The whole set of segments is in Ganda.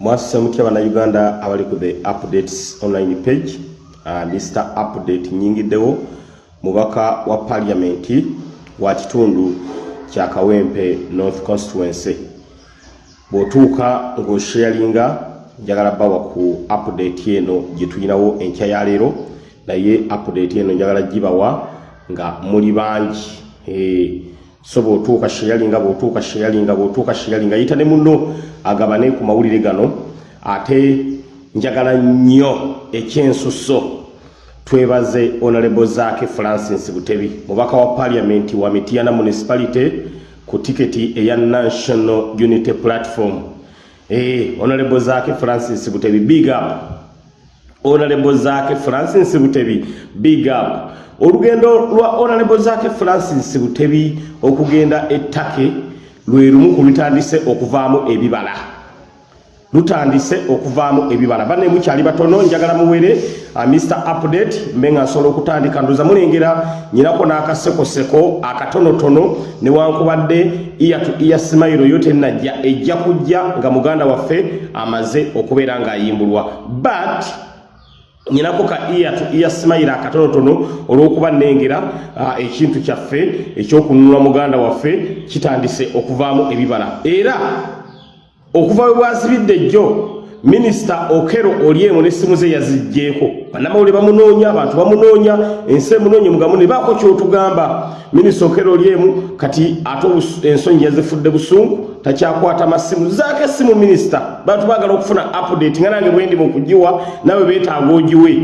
mwasise mutya bannayuganda abali ku the updates online page uh, mr update nyingiddewo mubaka wa paliamenti wa kitundu kya kawempe north constituency bw'otuuka ng'osharinga njagala bawa ku update eno gye tulinawo enkya ya leero naye update eno njagala gibawa nga muli bangi hey. So bw'otuuka sharinga bw'otuuka sharinga bw'otuuka sharinga yita ne muno agabane ku mawulire gano ate njagala nnyo ekyensuso. Twebaze honorable zaake francis butebi mubaka wa parliament wa mitiana municipality ku tiketi eya national unity platform. Eh honorable zaake francis butebi big up. Honorable zaake francis butebi big up olugendo lwa honorable zaake francis butebi okugenda ettake lwe lumu ku lutandise okuvaamu ebibala. Lutandise okuvaamu ebibala. Banne mukyali batono njagala muwere uh, mr update mbe nga nsobola okutandika. Ndoza mulengera nyinako n'akasekoseko akatonotono newankubadde iya to iya simayiro yo tennajja ejja kujja nga muganda waffe amaze okubeera ng'ayimbulwa. But nyinako ka iya simayiro akatonotono olw'okuba nnengera uh, ekintu kyaffe ekyokununula muganda waffe kitandise okuvaamu ebibala. Era okuva we bwazibidde jjo minisita okero oliemu n'essimu ze yazigjeeko bannamawulire bamunoonya abantu bamunoonya ensi emunoonye mugamu ne baako kyotugamba. Minisita okero oliemu kati ate ensonyi yazifudde busungu takyakwata masimu. Zaako essimu minisita bantu baagala okufuna update nga nange bwendi mukugiwa nawe beetaaga ogiwe.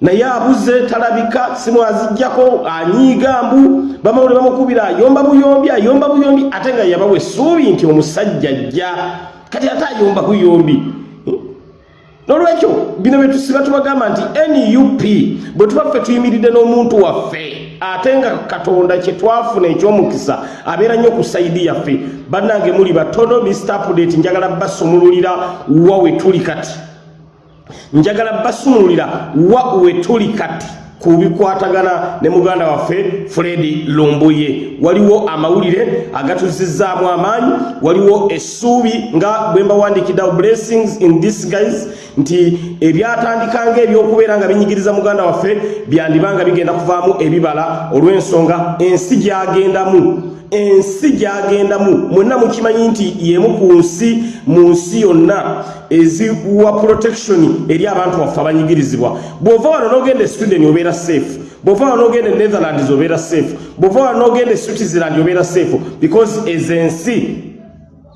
Naye abuze talabika simu azijjako anyiiga mbu. Bamawulire bamukubira ayomba buyombi ayomba buyombi ate nga yabawa essuubi nti omusajja ajja. Kati ate ayomba buyombi nolwekyo bino byetusiba tubagamba nti nup bwe tuba ffe tuyimiridde n'omuntu waffe ate nga katonda kyetwafuna ekyomukisa abeera nnyo ku saidi yaffe. Bannange muli batono mr update njagala basumululira wa we tuli kati. Njagala basumululira wa we tuli kati ku bikwatagana ne muganda waffe fredi lumbuye. Waliwo amawulire agatuzizzaamu amaanyi waliwo essuubi nga bwe mbawandikiddewo blessings in this guys nti ebyatandikanga ebyokubeera nga binyigiriza muganda waffe byandibanga bigenda kuvaamu ebibala olw'ensonga ensi gyagendamu ensi gyagendamu. Mwenna mukimanyi nti yemu ku nsi mu nsi yonna eziwa protection eri abantu baffe abanyigirizibwa. Bw'ova wano n'ogenda e sweden obeera safe. Bw'ova wano n'ogenda e netherlands obeera safe. Bw'ova wano n'ogenda e switzerland obeera safe. Because ezo ensi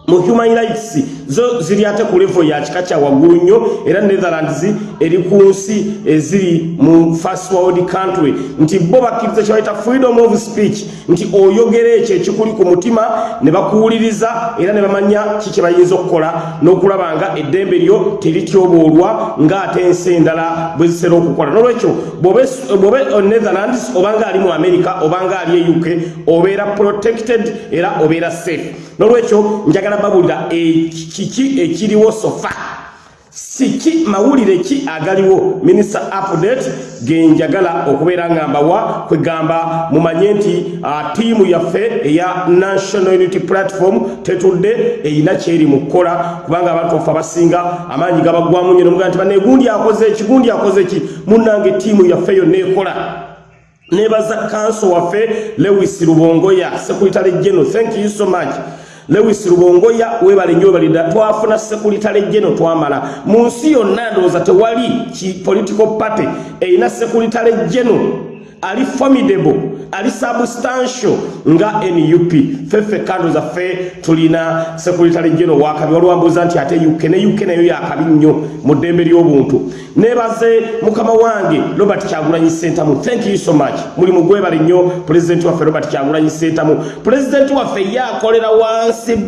mu human rights. Zo ziri ate ku levo ya kika kya waggulu nnyo era netherlands eri ku nsi eziri mu first world country. Nti bo bakkiriza kyebayita freedom of speech nti oyogera ekyo ekikuli ku mutima ne bakuwuliriza era ne bamanya ki kye bayinza okukola n'okulaba nga eddembe lyo terityoboolwa ng'ate ensi endala bwe zisera okukola. N'olwekyo bw'obe netherlands obanga ali mu america obanga ali e uk obeera protected era obeera safe. N'olwekyo njagala babulira kiki ekiriwo sofa siki mawulire ki agaliwo? Minisita update genjagala okubeera nga mbawa kwegamba mumanye nti tiimu yaffe eya national unity platform tetudde eyina kyeri mu kukola. Kubanga abantu baffe abasinga amaanyi gabagwamu nyo nemugaa nti banegundi akoze eki gundi akoze ki? Munnange tiimu yaffe yonna ekola. Nebaza kanso waffe lewis rubongoya sekuritale geno thank you so much lewis rubongoya webale nyo balida twafuna sekuritale geno twamala. Mu nsi yonna ndowooza tewali ki political party eyina sekuritale geno ali formidable ali substantial. Nga nup feffe kando zaffe tulina sekuritale geno wakabi walwambuuza nti ate uk ne uk nayo yakabi nnyo mu ddembe ly'obuntu. Nebaze mukama wange robert kyagulanyi sentamu. Thank you so much. Muli mugwebale nnyo pulezidenti waffe robert kyagulanyi sentamu. Pulezidenti waffe ye akolera wansi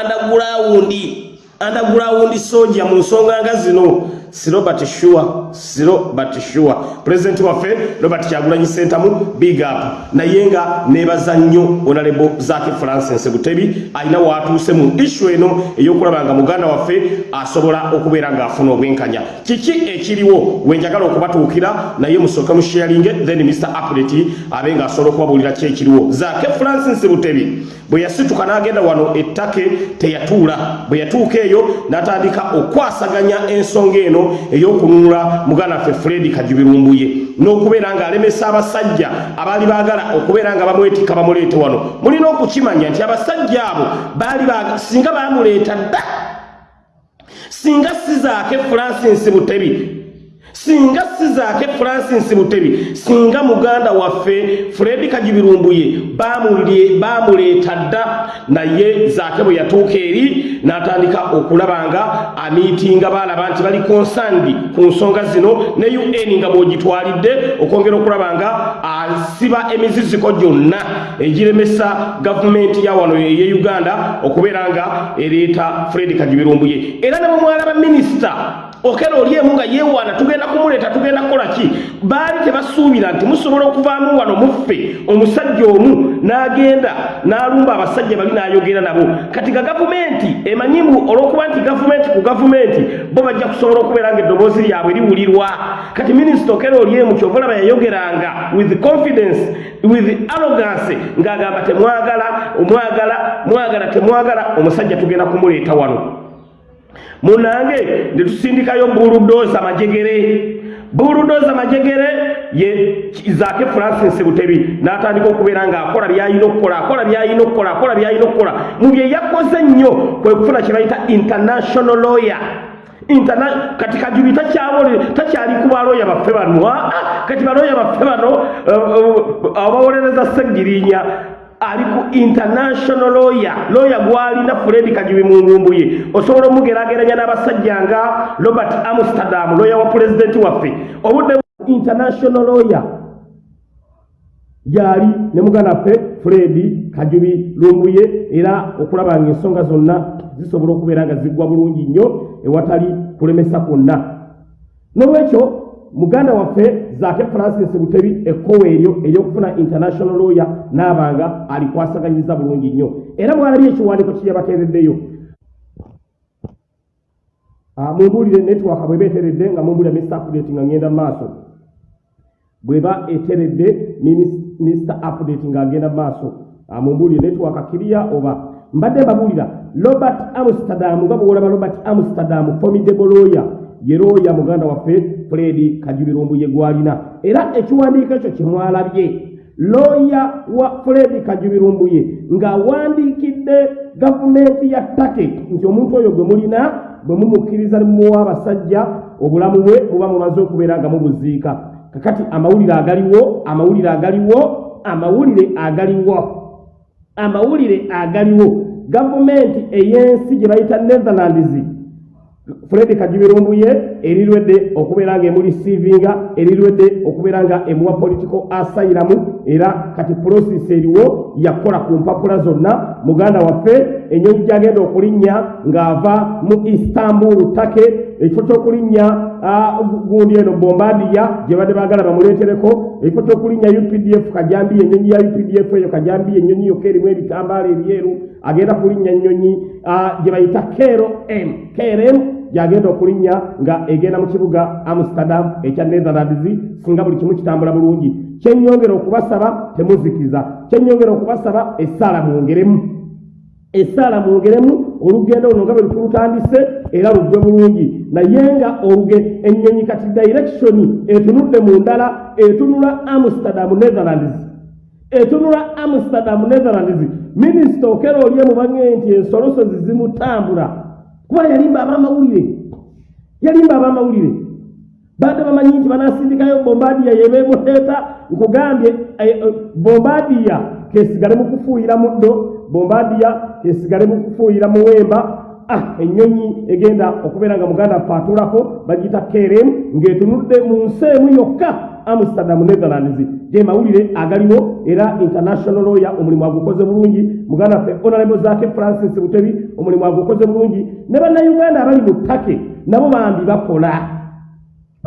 underground underground soja mu nsonga nga zino. Si robert sure si robert sure pulezidenti waffe robert kyagulanyi sentamu big up. Naye nga nebaza nnyo onalebo zaki francis butebi alina watuuse mu issu eno ey'okulaba nga muganda waffe asobola okubeera ng'afuna obwenkanya. Kiki ekiriwo? Wenjagala okubatuukira naye musooke musharinge then mr update abe ng'asobola okubabuulira ki ekiriwo. Zake francis butebi bwe yasituka n'agenda wano ettake teyatuula bwe yatuuka eyo n'atandika okwasaganya ensonga eno ey'okununula muganda waffe fredi kajubirumbuye n'okubeera ng'alemesa abasajja abaali baagala okubeera nga bamwetikka bamuleete wano. Mulina okukimanya nti abasajja abo baali singa baamuleeta dda singa sizaake francis butebi singa sizaake francis butebi singa muganda waffe fredi kajibirumbuye bamuleeta dda naye zaake bwe yatuuka eri n'atandika okulaba nga amiitinga baalaba nti bali konsandi ku nsonga zino ne un nga bw'ogitwalidde okwongera okulaba nga asiba emiziziko gyonna egiremesa gavumenti ya wano eye uganda okubeera nga ereeta fredi kajibirumbuye era ne bwe mwalaba minisita okera oli emu nga yeewaana tugenda kumuleeta tugenda kukola ki? Baali tebasuubira nti musobola okuvaamu wano muffe omusajja omu n'agenda n'alumba abasajja bali n'ayogera nabo. Kati ga gavumenti emanyimu olw'okuba nti gavumenti ku gavumenti bo bajja kusobola okubeera nga eddoboozi lyabwe liwulirwa. Kati minisita okera oli emu kyova olaba yayogeranga with confidence with arrogance ng'agamba temwagala omwagala mwagala temwagala omusajja tugenda kumuleeta wano munange netusindikayo buludoza majegere. Buludoza majegere ye zake francis butebi natandika okubeera ngaakola byayina okukola akola byayina okukola akola byayina okukola. Mu bye yakoze nnyo kwe kufuna kye bayita international lawyer. Interna kati kajubi takyali ku baloya baffe bano kati baloya baffe bano uh, uh, abawolereza segirinya ali ku international lawyer. Lawyer gwalina fredi kajubi mu nvumbu ye. Osobola omugerageranya n'abasajja nga robert amsterdam lawyer wa pulezidenti waffe. Obudde international lawyer. Yali ne muganda ffe fredi kajubi lumbuye era okulaba nga ensonga zonna zisobola okubeera nga ziggwa bulungi nnyo ewatali kulemesa kwonna. N'olwekyo muganda waffe zake francis butebi ekkowa eryo eryokufuna international lawyer n'abanga alikwasaganyiza bulungi nnyo. Era mwalabye ekiwandiiko kiyabateereddeyo ah, mumbuulire network bweba eteredde nga mumbuulira mr update nga ngenda maaso. Bweba eteredde mr update nga agenda maaso. Ah, mumbuulire network kiriya oba? Mbadde mbabuulira robert amsterdam nga bwolaba robert amsterdam formidable lawyer yerooya muganda waffe fredi kajubirumbuye gwalina era ekiwandiiko ekyo kyemwalabye looya wa fredi kajubirumbuye ng'awandiikidde gavumenti ya take nti omuntu oyo gwe mulina bwe mumukkiriza ne mumuwa abasajja obulamu bwe muba mumaze okubeera nga mubuziika. Kakati amawulire agaliwo amawulire agaliwo amawulire agaliwo amawulire agaliwo. Gavumenti ey'ensi gye bayita netherlands fredi kajibirumbuye erirwedde okubeera nga emulisiivinga erirwedde okubeera nga emuwa political asayiramu era kati prosesi eriwo yakola ku mpapula zonna. Muganda waffe enyonyi gyagenda okulinnya ng'ava mu istanbul take ekifo ky'okulinnya gundi eno bombadiya gye badde baagala bamuleetereko ekifo ky'okulinnya updf kajambiya enyonyi ya updf eyo kajambiya enyonyi yokka erimu ebitambaala ebyeru agenda kulinnya ennyonyi gye bayita kero m krm gyagenda okulinnya nga egenda mu kibuga amsterdam ekya netherlands singa buli kimu kitambula bulungi. Kyenyongera okubasaba temuzikiza. Kyenyongera okubasaba essaala mwongeremu essaala mwongeremu olugendo luno nga bwe lukulutandise era lugwe bulungi. Naye nga oluge ennyonyi kati directioni etunudde mu ndala etunula amsterdam netherlands. Etunula amsterdam netherlands. Minisita okera olye mubange nti ensolosozi zimutambula kuba yalimba abamawulire. Yalimba abamawulire. Badde bamanyi nti banasindikayo bombadiya yebemuleeta nkugambye eh, eh, bombadiya kesigale mukufuuyira muddo bombadiya kesigale mukufuuyira muwemba. Ah ennyonyi egenda okubeera nga muganda afe atuulako bagiyita kerem ng'etunudde mu nsi emu yokka amsterdam netherlands. Ge mawulire agaliwo era international lawyer omulimu agukoze bulungi. Muganda waffe honorable zake francis butebi omulimu agukoze bulungi. Ne bannayuganda abali mu ttake nabo bambi bakola.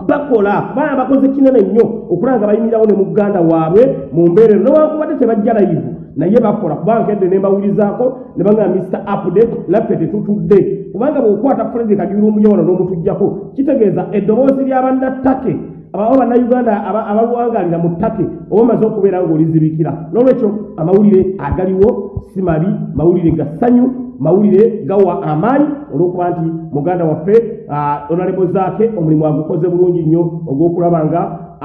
Bakola. Kubanga bakoze kinene nnyo okulaba nga bayimirirawo ne muganda waabwe mu mbeerero. Newankubadde tebajja layivu naye bakola. Kubanga kedde ne mbawulirizaako ne bagamba mr update naffe tetutudde kubanga bw'okwata fredi kajuirumbuye wano n'omutujjako kitegeeza eddoboozi ly'abannattake abawo bannayuganda abaluwangalira mu ttake oba omaze okubeera ng'olizibikira n'olwekyo amawulire agaliwo si mabi mawulire ga ssanyu mawulire gawa amaanyi olw'okuba nti muganda waffe onalebo zaake omulimu agukoze bulungi nnyo ogw'okulaba nga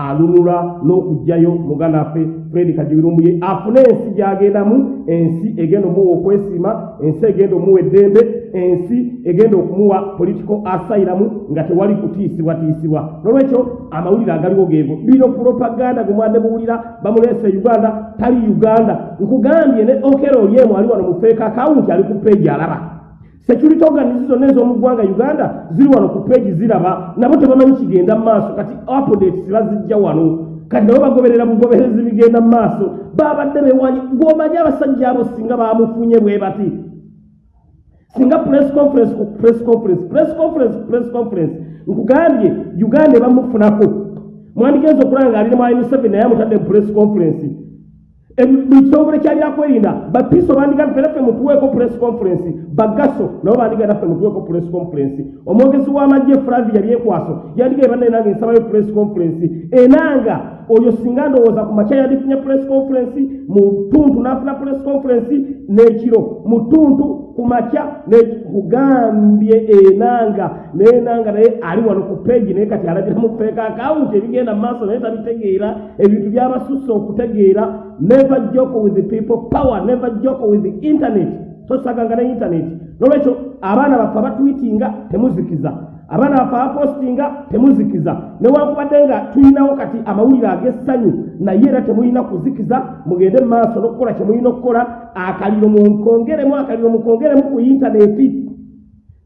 alunula n'okugjayo muganda waffe fredi kajuirumbuye afune ensi gy'agendamu ensi egenda omuwa okwesiima ensi egenda omuwa eddembe ensi egenda okumuwa political asylum nga tewali kutiisibwatiisibwa nolwekyo amawulire agaliwo geego. Bino propaganda gwe mwadde muwulira bamuleese uganda tali uganda. Nkugambye ne okero olyemu ali wano mufeeka akawunti ali ku peegi alaba security organizi zonna ez'omu ggwanga uganda ziri wano ku peegi ziraba nabo tebamanyi kigenda mu maaso. Kati updates bazijja wano. Kati nabo bagoberera bugoberezi bigenda mu maaso. Babadde bewanyi gwomanyi abasajja abo singa bamufunye bwe bati? Singa press conference ku press conference press conference press conference. Nkugambye uganda ebamufunako mwandigenza okulaba nga ali ne mwali museveni naye amutadde mu press conference buli kitongole kyali akwerinda bapiso bandiga naffe mutuweeko press conference. Bagaso nabo bandiga naffe mutuweeko press conference. Omwogezi w'amagye flavia byekwaso yandigaye banne nange nsabayo press conference. Enanga oyo singa ndowooza ku makya yandifunye press conference mu tuntu n'afuna press conference n'ekiro mu tuntu ku makya kugambye enanga nenanga naye ali wano ku peegi naye kati alagira mu feeka akawunti ebigenda mu maaso naye tabitegeera ebintu byabasusse okutegeera. Never joke with the people power never joke with the internet tosaganga ne internet nolwekyo abaana baffe abatwitinga temuzikiza. Abaana baffe abapostinga temuzikiza. Newankubadde nga tulinawo kati amawulire ag'essanyu naye era temulina kuzikiza mugende mu maaso n'okukola kye mulina okukola akaliro munkongeremu akaliro mukongeremu ku intaneti.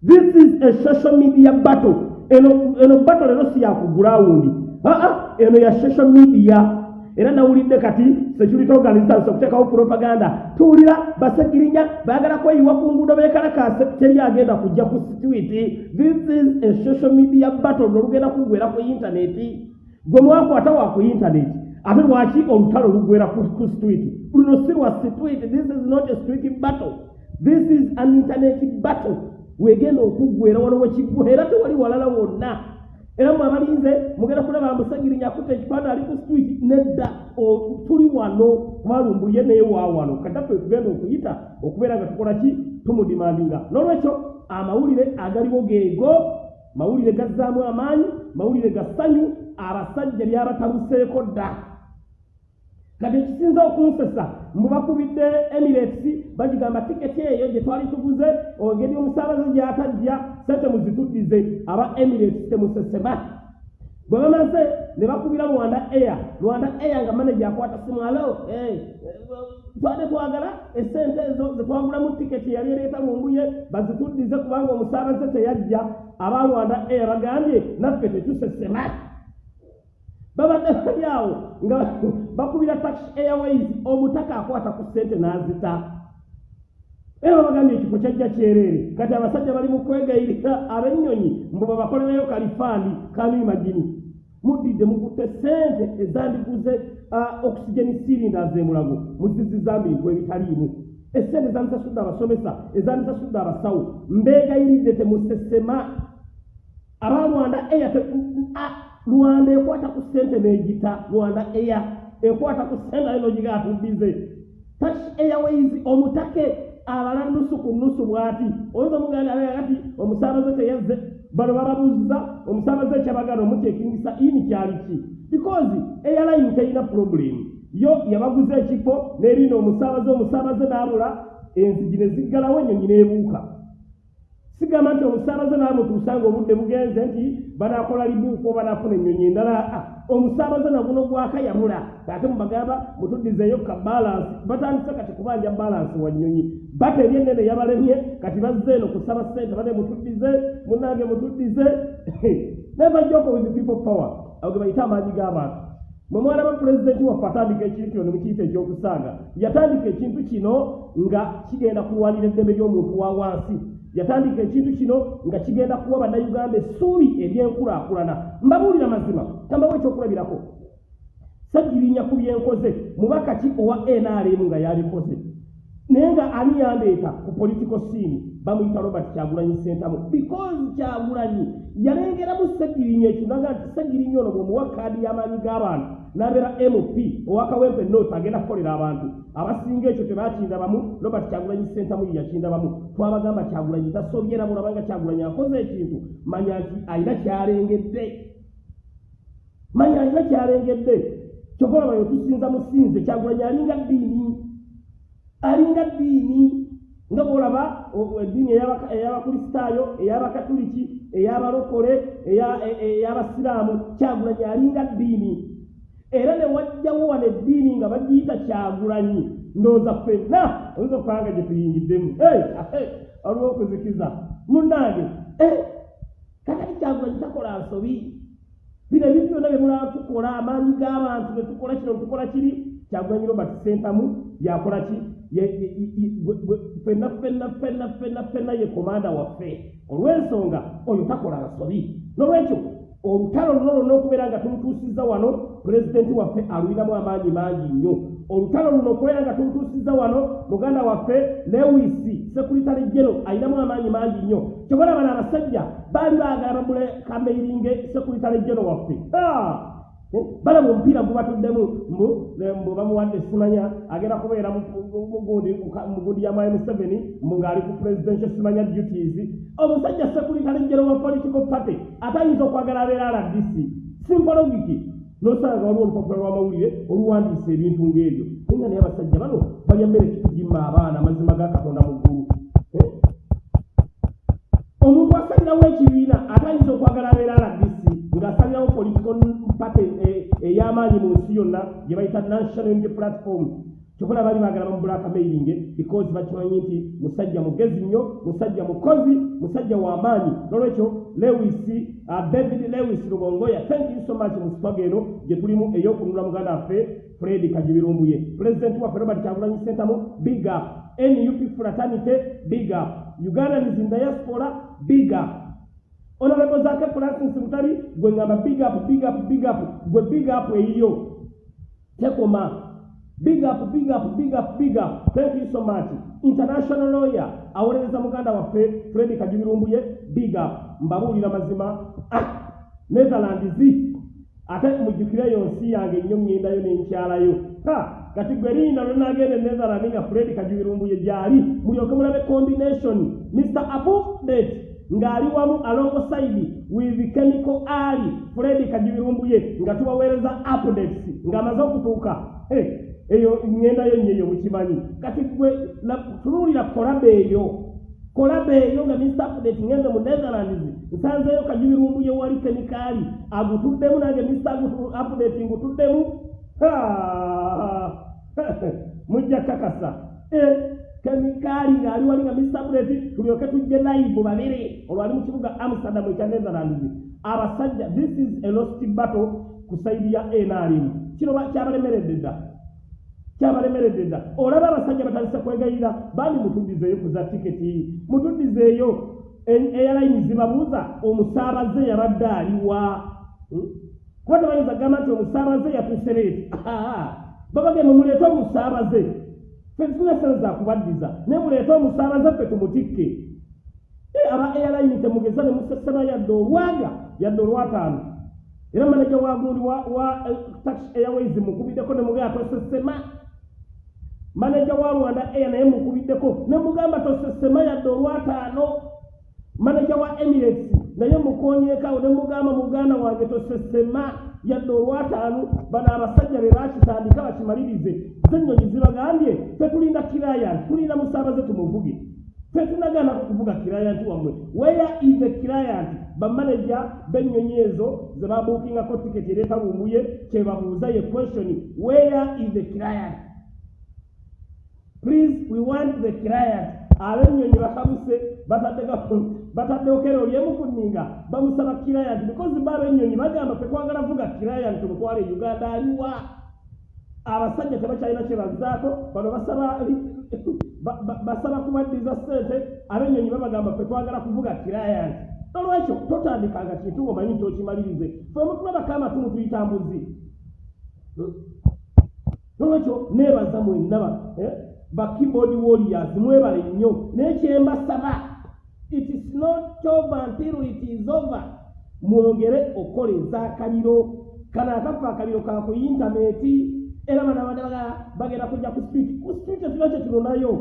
This is a social media battle. Eno eno battle lero si yakugulawundi aa eno ya social media era nawulidde kati security organizers okuteekawo propaganda. Tuwulira basegirinya baagala kweyiwa ku nguudo bekalakase teri agenda kujja ku situiti this is a social media battle nolugenda kugwera ku intaneti gwe mwakwata wa ku intaneti ate lwaki olutalo lugwera ku situiti luno si lwa situiti this is not a street battle. This is an internet battle. Wegenda okuggwera wano wekiggwa era tewali walala wonna era mwe abalinze mugenda kulaba musagirinya akutte ekifaana ali ku street nedda tuli wano mwalumbuye naye wa wano. Kadaffe tugenda okuyita okubeera nga tukola ki? Tumudimandinga. N'olwekyo amawulire agaliwo geego mawulire gazzaamu amaanyi mawulire ga ssanyu abasajja byabatabuseeko dda kati ekisinza okunsesa mbubakubidde emirates bagigamba tiketi eyo gye twali tuguze engeri omusaabaze gy'atajja sente muzituddize aba emirates temusesema. Bwe bamaze ne bakubira rwanda air. Rwanda air nga manaje akwata simu alo twade twagala esente ezo zetwagulamu tiketi yali ereeta munguye bazituddize kubanga omusaabaze teyajja. Aba rwanda air bagambye naffe tetusesema. Babadde bali awo nga bakubira taxi airways omutaka akwata ku ssente n'azita. Era babagambye ekifo kyajja kyereere kati abasajja bali mu kwegayirira ab'ennyonyi mbu babakolereyo kalifaani kanimagini muddidde mukutte ssente ezandiguze okisigeni sirinda zemulago muziziza bintu ebitaliimu. Essente ezandisasudde abasomesa ezandisasudde abasawo. Mbeegayiridde temusesema. Aba rwanda eya rwanda ekwata ku ssente n'egita rwanda eya ekwata ku ssente ayo nogiga atuddize tax airways omutake abala nusu ku nusu bw'ati. Oyinza omuganda kati omusaabaze teyazze bano bababuuziza omusaabaze ekyabagana omukyekingisa ini kyali ki? Because airline teyina problem. Yo yabaguza ekifo n'erinda omusaabaze omusaabaze n'abula enzigi ne ziggalawo ennyonyi n'ebuuka. Sigamba nti omusaabaze naamutuusanga obudde bugenze nti banaakola libuuka oba naafuna ennyonyi endala omusaabaze naguno gwakayamula ate mubagamba mutuddizeeyo ka balansi batandise kati kubanja balansi wa nnyonyi bata eri ennene yabalemye kati bazze eno kusaba ssente bane mutuddize munange mutuddize. Never joke with people power. Ge bayite amaanyi g'abantu. Mwe mwana wa pulezidenti waffe atandika ekintu ne mukiyita ekyokusaaga yatandika ekintu kino nga kigenda kulwanira eddembe ly'omuntu wa wansi yatandika ekintu kino nga kigenda kuwa bannayuganda essuubi ery'enkulaakulana mbabuulira mazima tambawo ekyokulabirako. Sagirinya ku byenkoze mubaka ki owa nrm nga yabikoze. Naye nga ani yandeeta ku political scene? Bamuyita robert kyagulanyi sentamu because kyagulanyi yalengeramu sagirinya ekyo naga nti sagirinya ono bwemuwa kaadi y'amaanyi g'abantu n'abeera mp owakawempe not agenda kukolera abantu. Abasinga ekyo tebakindabamu robert kyagulanyi sentamu yeyakindabamu twabagamba kyagulanyi tasobye era mulabanga kyagulanyi akoze ekintu. Manya nti alina kyalengedde. Manya alina kyalengedde. Kyogolaba yo tusinza musinze kyagulanyi alinga ddiini. Alinga ddiini. Nga bwolaba eddiini ey'abakristaayo ey'abakatuliki ey'abalokole ey'abasiraamu kyagulanyi alinga ddiini era ne wajjawo wano eddiini nga bagiyita kyagulanyi. Ndowooza ffenna oyinza okukanga gye tuyingiddemu. Waliwo okuzikiza. Munnange kakati kyagulanyi takola nsobi. Bino ebintu byonna bye mulaba tukola amaanyi g'abantu ne tukola kino tukola kiri? Kyagulanyi robert sentamu yakola ki? Ffenna ffenna ffenna ffenna ffenna ye komanda waffe. Olw'ensonga oyo takola nsobi. N'olwekyo olutalo luno lwonna okubeera nga tulutuusizza wano pulezidenti waffe alulinamu amaanyi mangi nnyo. Olutalo luno okubeera nga tulutuusizza wano muganda waffe lewisi sekuritale jero alinamu amaanyi mangi nnyo. Kyobola bano abasajja baali baagala bamule kameiringe sekuritale jero waffe balaba omupiira gubatuddemu mbu bamuwadde simanya agenda kubeera mugundi ya mwai museveni mbu ng'ali ku presidential simanya duties. Omusajja sekulitalejero wa political party ate ayinza okwagala abeera rdc simpologiki nosanga waliwo olupapula lw'amawulire oluwandiisa ebintu ng'ebyo. Naye naye abasajja bano balya mmere kitugimma abaana amazima ga katonda mu ggulu. Omuntu asalirawo ekibiina ate ayinza okwagala abeera rdc ng'asalirawo political party ey'amaanyi mu nsi yonna gye bayita national unity platform kyokola bali baagala bamubulaka mailing because bakimanyi nti musajja mugezi nnyo musajja mukozi musajja w'amaanyi nolwekyo lewis uh, david lewis lubongoya thank you so much mu sipaga eno gye tulimu ey'okununula muganda waffe fred kagibirumbuye pulezidenti waffe robert kyagulanyi sentamu big up. Nup fraternity big up. Ugandans in diaspora big up honorable zake francis mutali gwe ngamba big up big up big up gwe big up eyiyo tekoma big up big up big up big up. Thank you so much. International lawyer awolereza muganda waffe fred kajubirumbuye big up. Mbabuulira mazima. Ah, netherlands ate mujjukireyo nsi yange nnyo ŋŋendayo nenkyalayo kati gwe linda lwenagenda netherland nga fred kajubirumbuye gyali mulyoke mulabe combination. Mr abudet ng'ali wamu alongside with chemical ali fred kajubirumbuye nga tubaweereza updates ng'amaze okutuuka eyo ŋŋendayo nnyo eyo mukimanyi kati gwe tunuulira kolabe eyo kolabe eyo nga mr update ŋŋende mu netherlands nsanzeeyo kajubirumbuye wali kemikaali agutuddemu nange mr update ngutuddemu mujja kakasa kemikaali ng'ali wali nga update tulyoke tujje live babiri olwali mu kibuga amsterdam ekya netherlands. Abasajja this is a lost battle ku saidi ya nrm kino kyabalemeredde dda? Kyabalemeredde dda? Olaba abasajja batandise kwegayira bandi mutuddizeeyo kuza tiketi. Mutuddizeeyo airline zibabuuza omusaabaze yabadde aliwa kuba tebayinza gamba nti omusaabaze yatuuse leeti. Babagenda muleete omusaabaze fe tulina sente zakubaddiza naye muleete omusaabaze ffe tumutikke. Aba airline temugeza ne musesema yadde olwaga yadde olwataano. Era manaja wagundi wa taxi airways mukubiddeko ne mugamba tosesema. Manaja wa rwanda air naye mukubiddeko ne mugamba tosesema yadde olwataano. Manaja wa emirates naye mukonyeekawo ne mugamba muganda wange tosesema yadde olwataano bano abasajja be bakitandika bakimalirize. Zenyonyi zibagambye fetulinda kiraya tulinda musaabaze tumuvuge. Fetunagana kukuvuga kirayant wammwe where is the client bamaneja b'ennyonyi ezo ze babuukingako tiketi ereetalumbuye kyebabuuza ye question where is the client please we want the client ab'ennyonyi bakabuse bataddewo kero lyemukuniga bamusaba kirayant because ba abenyonyi bagamba tekwagala vuga kirayant tumutwala e uganda aliwa. Abasajja tebakyalina kyebazaako bano basaba basaba kubaddiza sente abenyonyi babagamba fetwagala kuvuga kirayant nolwekyo totandikanga kintu ngaomanyi nti okimalirize fe omutulabako amatumu tuyita mbuzi. Nolwekyo neebaza mwenna eh, ba keyboard warriors mwebale nnyo naye kyembasaba it is not over until it is over. Mwongere okukola ez'akaliro kano akafa akaliro ka ku intaneti era bana bana bagenda kujja ku street. Ku street ekiro kye tunonayo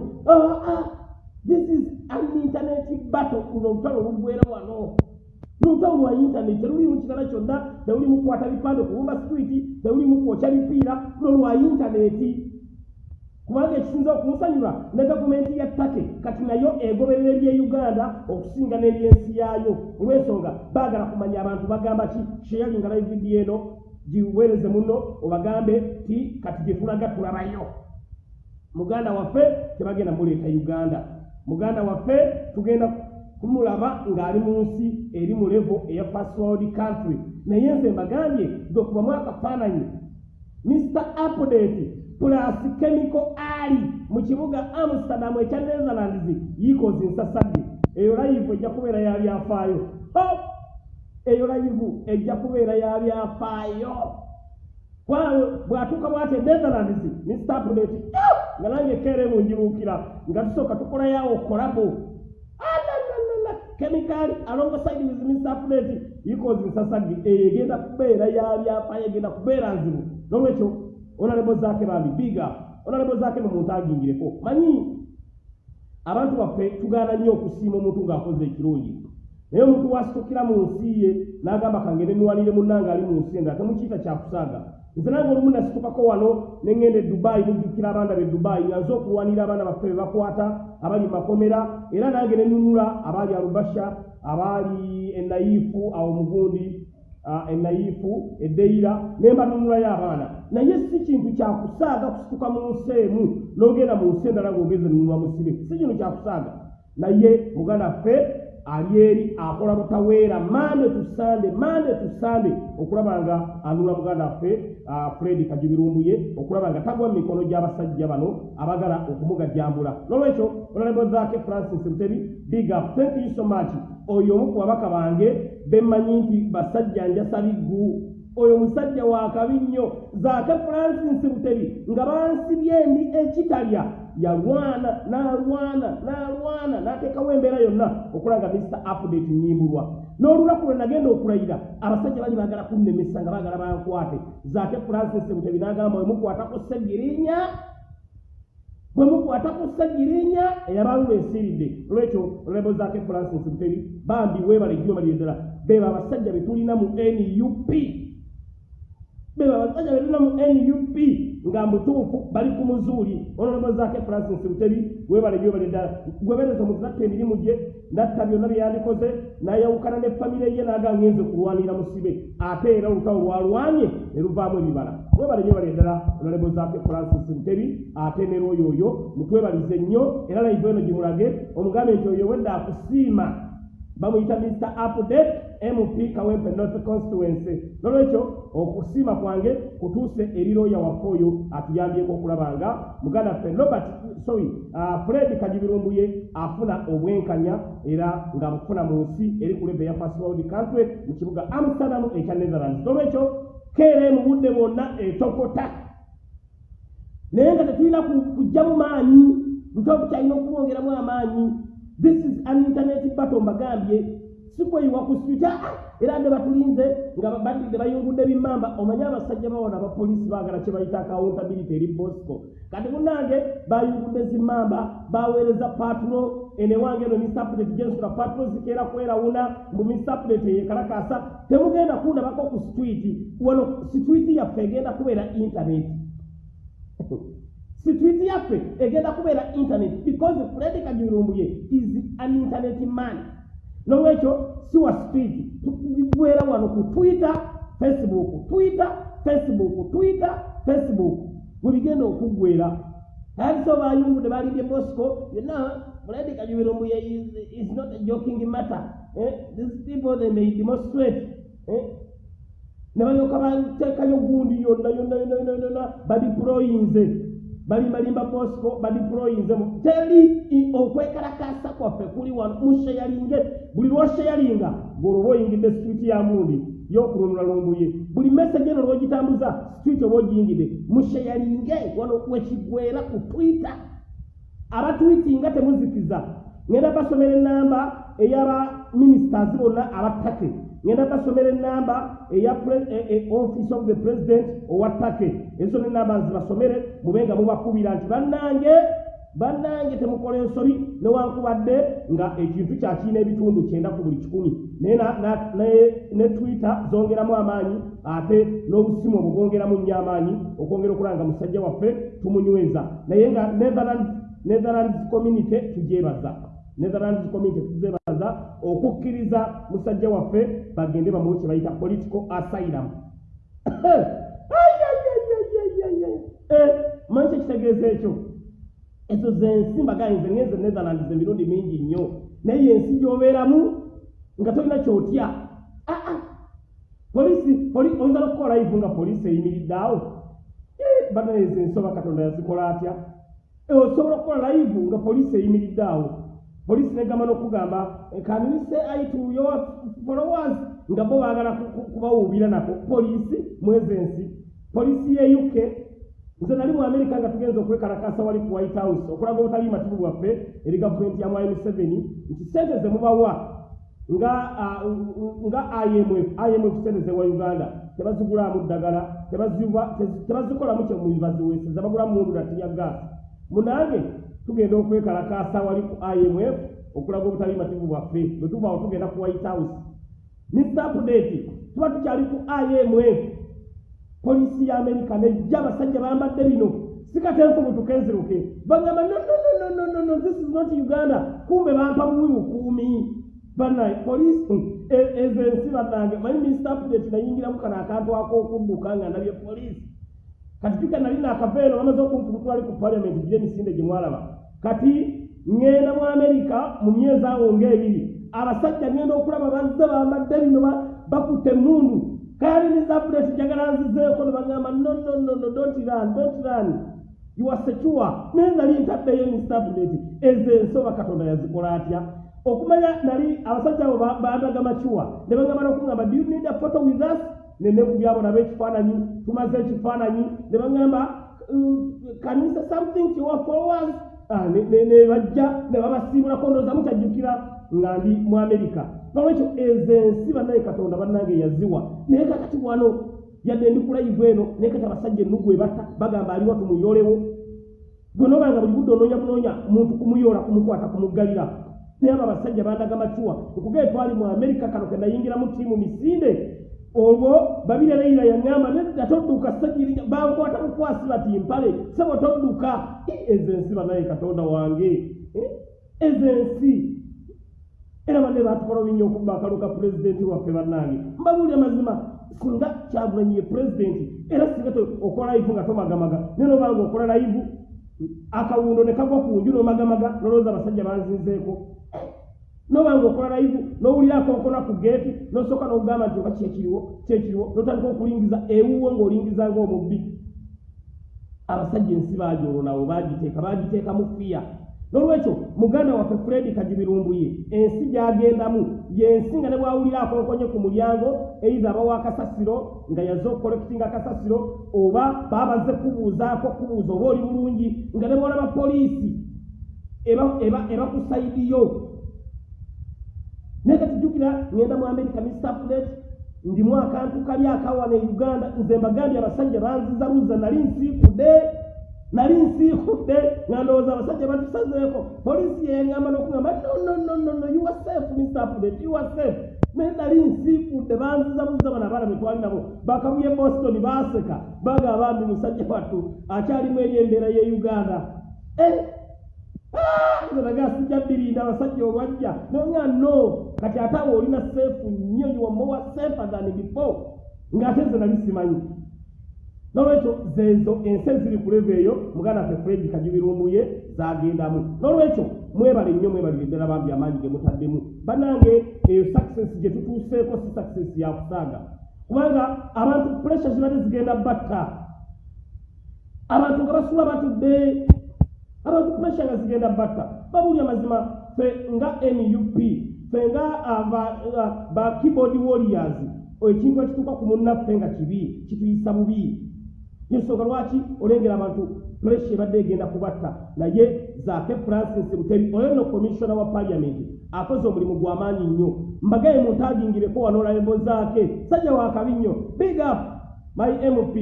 this is an internet battle. Luno olutalo olugwera wano. Lutalo lwa internet terulimu kitala kyonna. Terulimu kukwata bipande okubumba street terulimu kwokya bipiira. Luno lwa intaneti kubanga ekisinza okumusanyula ne gavumenti ya take kati nayo egoberera ebye uganda okusinga n'ebyensi yaayo. Olw'ensonga baagala kumanya abantu bagamba ki? Sheyalinga live vidiyo eno giweereze muno obagambe ti kati gyetulaga tulabayo muganda waffe tebagenda muleeta uganda. Muganda waffe tugenda kumulaba ng'ali mu nsi eri mu levo eya first world country. Naye nze mbagambye gekubamu akafaananyi mr update plus chemical ali mu kibuga amsterdam ekya netherlands yikozi nsasadde eyo layivu ejja kubeera yabyafaayo eyo layivu ejja kubeera yabyafaayo bwatuuka bwati netherlands mr update nga nange keere munjibuukira nga tusooka tukolayawo kolabo chemicali alongside with mr update yikozi nsasadde eyo egenda kubeera yabyafaayo egenda kubeera nzibu. Nolwekyo onalebo zaake bambi biga onalebo zaake nomuntu agingireko manyi abantu baffe tugaana nnyo okusiima omuntu ng'akoze ekirungi. Naye omuntu wasitukira mu nsi ye n'agamba kangende niwalire munnange ali mu nsi endala temukiyita kyakusaaga nze nange olumu nasitukako wano neŋŋenda e dubaayi mujjukira abaana be dubaayi nga nze okulwanira abaana baffe be bakwata abali makomera era nange ne nunula abaali alubasha abaali enayifu awo mugundi enayifu eddeira ne mbanunulayo abaana naye si kintu kyakusaaga kusituka mu nsi emu n'ogenda mu nsi endala ng'ogeze nunula musibe si kintu kyakusaaga naye muganda ffe ali eri akola butaweera mande tusande mande tusande okulaba nga anula muganda waffe fred kajubirumbuye okulaba nga tagwa mu mikono gy'abasajja bano abagala okumugajjambula nolwekyo onalebo zaake francis mutebi big up. Thank you so much. Oyo omu ku babaka bange bemmanyi nti basajja njasa biggu oyo musajja wa kabi nnyo zaake francis mutebi nga bansibye endi ekitalya. Yalwana n'alwana n'alwana n'ateekawo embeera yonna okulanga mr update nyimbulwa. N'olunaku lwe nagenda okulayira abasajja bali baagala kunnemesa nga baagala bankwate. Zaake francis mutebi n'agamba bwe mukwatako seggirinya bwe mukwatako seggirinya eyabalula esiridde olwekyo olebo zaake francis mutebi bambi weebala ejjuma lyeddala beba abasajja be tulina mu nup beba abasajja be tulina mu nup nga mutuufu bali ku muzuuli ononobo zaake francis mutebi webale gyobale ddala gwebereza omuntu natta emirimu gye natta byonna byeyandikoze nayawukana ne famire ye naga ngenze kulwanira musibe. Ate era olutawo lwalwanye ne luvaamu ebibala. Webale gyobale ddala ononobo zaake francis mutebi ate ne lwoyo oyo mutwebalize nnyo era laivu eno gimulage omugambe nti oyo wedde akusiima bamuyita mr update mp kawempe north constituency. Nolwekyo okusiima kwange kutuuse eri looya waffe oyo atuyambyeko okulaba nga muganda ffe robert sorry uh, fred kajibirumbuye afuna obwenkanya era ng'abufuna mu nsi eri ku lebe ya first world country mu kibuga amsterdam ekya netherlands. Nolwekyo keere mu budde bwonna etokota. Naye nga tetulina kujja mu maanyi luto bukyalina okulwongeramu amaanyi this is an internet battle mbagambye. Sikweyiwa ku swita era nde batulinze nga badde bayungudde bimamba omanye abasajja bawona abapoliisi baagala kye bayita accountability eri bosco. Kati munange bayungudde zimamba baweereza patulo enewange eno misapuleti gensula patulo zikeera kwerawuna mbu misapuleti eyekalakasa temugenda kundabako ku sitwiti wano sitwiti yaffe egenda kubeera intaneti sitwiti yaffe egenda kubeera internet because fred kajirumbuye is an internet man nolwekyo si wa street tugwera wano ku twitter facebook twitter facebook twitter facebook webigenda okuggwera abiso bayungudde balibye bosco yonna fred kajubirumbuye is, is not a joking matter eh? these people they may demonstrate eh? ne balyoka bateekayo gundi yonna yonna yonna yonna yonna badiployinze balimalimba bosco badiployinze teri okwekalakasa kwaffe kuli wano. Musheyalinge buli lwosheyalinga ng'olwoba oyingidde situiti ya mundi y'okulunula lumbuye buli message eno lwogitambuza situiti oba ogiyingidde. Musheyalinge wano wekigwera ku twitter. Abatwitinga temuzikiza ngenda basomera enamba ey'aba ministers bonna abattake. Ngenda basomera enamba eya e- e- office of the president owa ttake. Ezo nenamba nzibasomere mube nga mubakubira nti bannange bannange temukola ensobi newankubadde nga ekintu kyakirina ebitundu kyenda ku buli kikumi. Naye na- na- ne- twitter zongeramu amaanyi ate n'obusimu obwo bwongeramu nnyo amaanyi okwongera okulanga musajja waffe tumunyweza. Naye nga netherlands community tugyebaza netherlands community tuzebaza okukkiriza musajja waffe bagende bamuwe kye bayita political asylum. Manyi kyekitegeeza ekyo? Ezo zensi mbagayinze ngenze netherlands emirundi mingi nnyo. Naye yensi gyobeeramu nga tolina kyotya? Ah, ah. polisi poli- oyinza nokukola live nga polisi eyimiridde awo? Eh, banaye ezo ensoba katonda yazikola atya? Eh, osobola okukola live nga polisi eyimiridde awo polisi negamba n'okugamba kanise aitu your followers? Nga bo baagala ku- ku- kubawuubira nako. Polisi mwezi ensi. Polisi ye uk nze nali mu amerika nga tugenza okwekalakasa wali ku white house okulaga obutali matibu bwaffe eri gavumenti ya mwai museveni nti sente ze mubawa nga ah, nga imf imf sente ze wa uganda tebazigulamu ddagala tebazikolamu kyemubaziweeseza bagulamu mundu natiya gaasi munange tugenda okwekalakasa wali ku imf okulaga obutali mativu bwaffe. Bwe tuvaawo tugenda ku white house. Mr update tuba tukyali ku imf polisi ya amerika nejja abasajja bambadde bino. Sikatenfu butukenziruke bagamba no, no, no, no, no, no, no, this is not uganda. Kumbe bampa buwi bukuumi banaye polisi ezo ensi bannange. Manyi mr update nayingiramu kano akantu ak'okudduka nga nabye polisi kati tuka nali naakaveeno bamaze okunfukutwali ku paliamenti gire emisinde gye mwalaba kati ŋŋenda mu amerika mu myezi awo ng'ebiri abasajja ŋŋenda okulaba bazze bambadde bino ba- bakutte emundu kayali ne zabuleti jagala nzizeeko ne bagamba no no no no don't run don't run you are secure naye nali ntaddeyo misabuleti ezo ensoba katonda yazikola atya okumanya nali abasajja abo ba- bandaga macuwa ne bagamba n'okugamba do you need a photo with us nenekubyabo nabo ekifaananyi tumaze ekifaananyi ne bagamba kanisa something our followers Ah, ne- bajja ne babasiibulako ndooza mukyajjukira nga ndi mu amerika nolwekyo ezo ensi bannaye katonda bannange yaziwa. Naye kakati wano yadde ndi kulayivu eno naye kati abasajja ennugu ebatta bagamba aliwa tumuyolewo gwe nobanga buli budde onoonya bunoonya muntu kumuyoola kumukwata kumuggalira. Naye abo abasajja bandaga macuwa nkugee twali mu amerika kano ke nayingiramu ttiimu misinde olwo babiri leira yaŋŋamba nedda todduka sajjirinya bankwata bukwasi bati mpale sebo todduka ezo ensi banaye katonda wange. Eh, ezo ensi. Era banne batukola binnyo okuba akalu ka pulezidenti waffe bannange. Mbabuulira mazima singa kyagulanyi ye pulezidenti era singa okola live nga tomagamaga. Naye nobanga okola live akawundo ne kagwa ku nju nomagamaga nolowooza abasajja banzinzeeko nobanga okola live nowulira akonkona ku geeti nosooka nokugamba nti oba kyekiriwo kyekiriwo notandika okulingiza ewuwo ng'olingiza ng'omubbi abasajja ensi bagyolwo nawo bagiteeka bagiteekamu fiya nolwekyo muganda waffe fredi kagibirumbuye ensi gyagendamu yensi nga ne bwawulira akonkonye ku mulyango eitha abawa akasasiro nga yazze okukolekitinga akasasiro oba babaze kubuuzaako kubuuza oba oli bulungi nga ne bwolaba poliisi eba- eba- ebakusaidiyo naye kati jjukira ŋŋenda mu amerika mistaplet ndimu akantu kali akawana e uganda nze mbagambye abasajja banzizabuza nali nsiikudde nali nsiikudde nga ndowooza abasajja batusazeeko poliisi yeŋŋamba n'okugamba no no no no no you are safe mr update you are safe. Naye nali nsiikudde banzizabuza bano abaana be twali nabo bakabuye boston baaseka baga bambi musajja wattu akyalimu eri embeera ye uganda. Eh, nze naga sijja birinda abasajja olwajja nonya no kati ate awo olina seefu nnyo yomowa seefa than before. Ng'ate nze nali simanyi. Nolwekyo zezo ensi eziri ku leva eyo muganda waffe fredi kagibirumbuye zagendamu. Nolwekyo mwebale nnyo mwebalire ddala bambi amaanyi ge mutaddemu. Bannange eyo success gye tutuuseeko si success ya kusaaga kubanga abantu pressure zibadde zigenda batta. Abantu nga basula batudde abantu pressure nga zigenda batta babulya mazima fe nga nup fe nga ba keyboard warriors. Ekintu ekituuka ku munnaffe nga kibi kituyisa bubi. Yensonga lwaki olengera abantu pressure ebadde egenda kubatta. Naye zaake francis buteri oyo no commissiona wa parliament akoze omulimu gw'amaanyi nnyo. Mbagaye muntagingireko wano layimbo zaake sajja wakabi nnyo. Big up my mp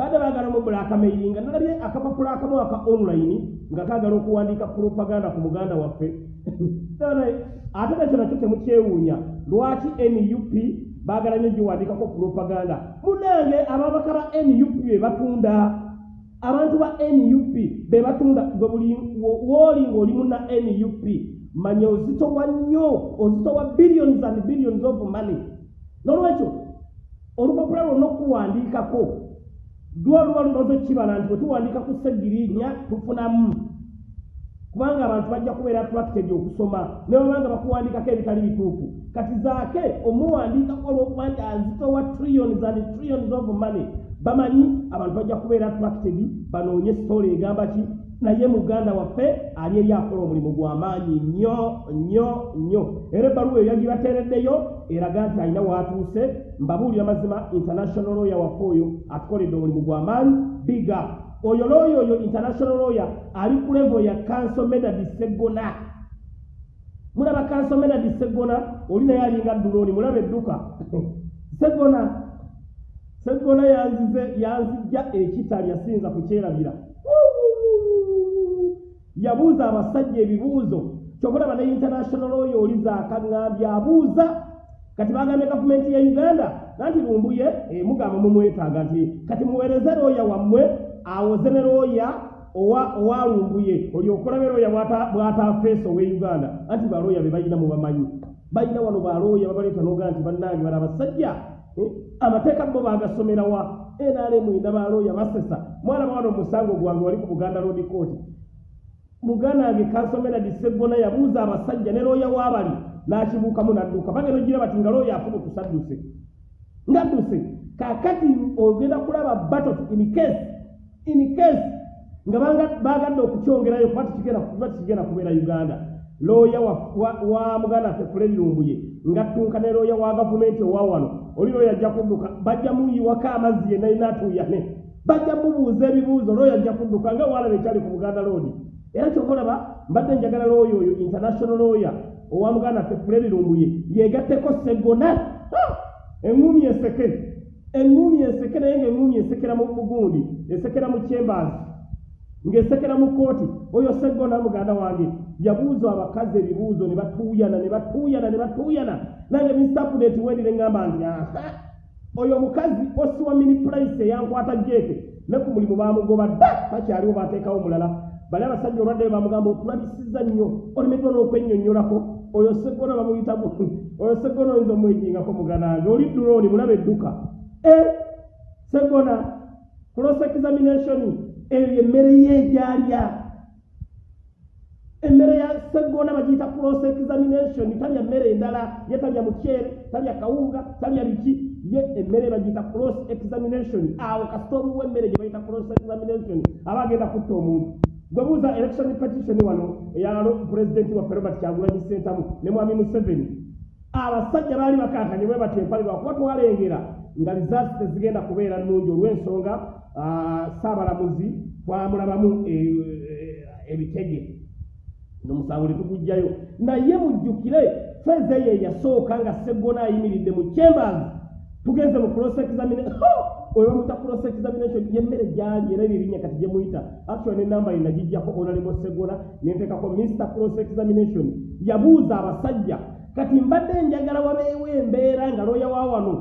badde baagala omubulakamairinga nalabye akapapula akamu aka online nga kaagala okuwandiika propaganda ku muganda waffe. Ate nakyo nakyo temukyewuunya lwaki nup baagala nnyo giwandiikako propaganda? Munange ababaka ba nup be batunda abantu ba nup be batunda wooli ng'oli muna nup manya ozitowa nnyo ozitowa billions and billions of money. Nolwekyo olupapula lwonna okuwandiikako lwa luba lumaze kibala nti bwetuwandiika ku segirinya tufunamu. Kubanga abantu bajja kubeera attracted okusoma nebabanga bakuwandiikako ebitali bituufu. Kati zaake omuwandiikako olwokuba nti azitowa trillions and trillions of money bamanyi abantu bajja kubeera attracted banoonye sitole egamba ki naye muganda waffe ali eri akola omulimu gw'amaanyi nnyo nnyo nnyo. Era ebbaluwa eyo yagibateereddeyo eraga nti alina waatuuse mbabuulira mazima international lawyer waffe oyo atukoledde omulimu gw'amaanyi biga oyo lawyer oyo international lawyer ali ku levo ya council medadi seggona mulaba council medadi seggona oli naye alinga ddulooni mulaba edduka. Seggona seggona yanzize yanzijja ekitali yasinza kukyerabira yabuuza abasajja ebibuuzo. Kyokulaba ne international oyo oli zaakaŋŋambye abuuza kati bagambye gavumenti ya uganda nanti lumbuye e, mugamba mumwetaaga nti kati muweereze looya wammwe awoze ne looya owalumbuye olyokolabe looya bw'atafeesa owe uganda. Anti balooya be balina mubamanyi balina wano balooya babaleeta noga nti bannange bali abasajja amateeka bo bagasomerawa nrm ina balooya basesa. Mwana mwana omusango gwange wali ku buganda road court muganda wange kansomera diseggona yabuuza abasajja ne looya waabali n'akibuukamu n'adduka bagenda ogira bati nga looya afubutusa adduse ngadduse kaakati ogenda kulaba batot in case in case nga baagadde okukyongerayo kuba tikigenda kubeera uganda. Looya wa fuledi lumbuye ngattunka ne looya wa gavumenti owa wano oli looya ajja kudduka bajja muyiwako amazzi yenna inaatuyane bajja mubuuza ebibuuzo looya ajja kudduka nga waalaba ekyali ku buganda roadi era kyokolaba mbadde njagala looya oyo international lawyer owa muganda ffe fuledi lumbuye. Yegatteko seggona eŋŋumi eseke eŋŋumi eseke naye ngaeŋŋumi esekera mu bugundi esekera mu chambers ng'esekera mu kooti oyo seggona muganda wange yabuuza abakazi ebibuuzo ne batuuyana ne batuuyana ne batuuyana. Nange misapudeti wendire ŋŋamba nti aha. Oyo omukazi osiwa mini purayisi eyankwata jeeke ne ku mulimu baamugoba dda bakyaliwo baateekawo omulala bali abasajja olwadde bamugamba otulabisiza nnyo olemeddwa n'okwennyonnyolako oyo seggona bamuyita oyo seggona oyinza omwejingako muganange oli dulooni mulaba edduka. E seggona cross examination eyo emmere yeegyalya emmere ya seggona bagiyita cross examination talya mmere endala ye talya mukyere talya kawunga talya biki? Ye emmere bagiyita cross examination. Awo kasita omuwa emmere gye bayita cross examination aba agenda kutta omuntu gwebuuza election petition wano eyalo pulezidenti waffe robert kyagulanyi sentamu ne mwami museveni. Abasajja baali bakankanye bwe bati empale lwakuba twalengera nga results tezigenda kubeera nnungi olw'ensonga saabalamuzi twamulabamu ebitege. Nomusango tetugujjayo naye mujjukire feza eyo eyasooka nga seggona ayimiridde mu chambers. Tugenze mu cross examination oyo bamuyita cross examination yemmere gyali era eririnnya kati gyemuyita actually nenamba ye nagijjako onalebo segona nenteekako mr cross examination. Yabuuza abasajja kati mbadde njagala wabeewo embeera nga looya wa wano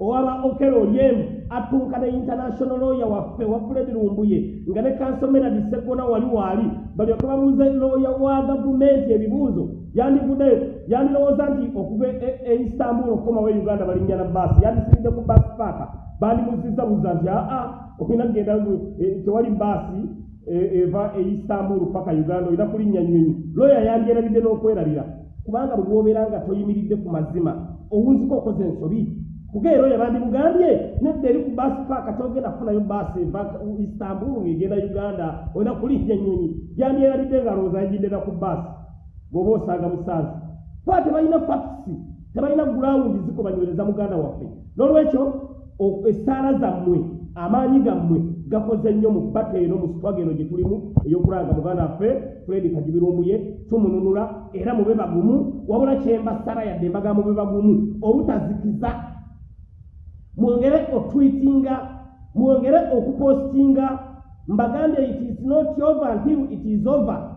owaba okero olyemu atunka ne international lawyer waffe wa fred lumbuye nga ne kansomeradi segona wali waali balyoke babuuze looya wa gavumenti ebibuuzo yandivuddeyo yandirowooza nti okuva e istanbul okukomawo e uganda balinnya na baasi yandisiridde ku baasi paaka. Bandimuzizza buza nti aa olina kgenda tewali baasi e- eva e istanbul paka uganda olina kulinnya nyonyi looya yandyerabidde n'okwerabira kubanga bwe wobeera nga toyimiridde ku mazima owunziko okoze ensobi. Kugeera oyo bandimugambye nedda eri ku baasi paaka togenda kufunayo baasi eva istanbul ng'egenda uganda olina kulinnya nyonyi yandyerabidde nga lowooza yagiddera ku baasi bw'oba osanga musaazi kuba tebalina fakisi tebalina gulawundi zikubanywereza muganda waffe. N'olwekyo essaala zammwe amaanyi gammwe gakoze nnyo mu bbata eno mu sitwaga eno gye tulimu ey'okulanga muganda waffe fredi kagibirumbuye tumununula era mube bagumu wabula kyemba sara yadde embaga mube bagumu obutazikiza. Mwongere otwitinga mwongere okupostinga mbagambye it is not over until it is over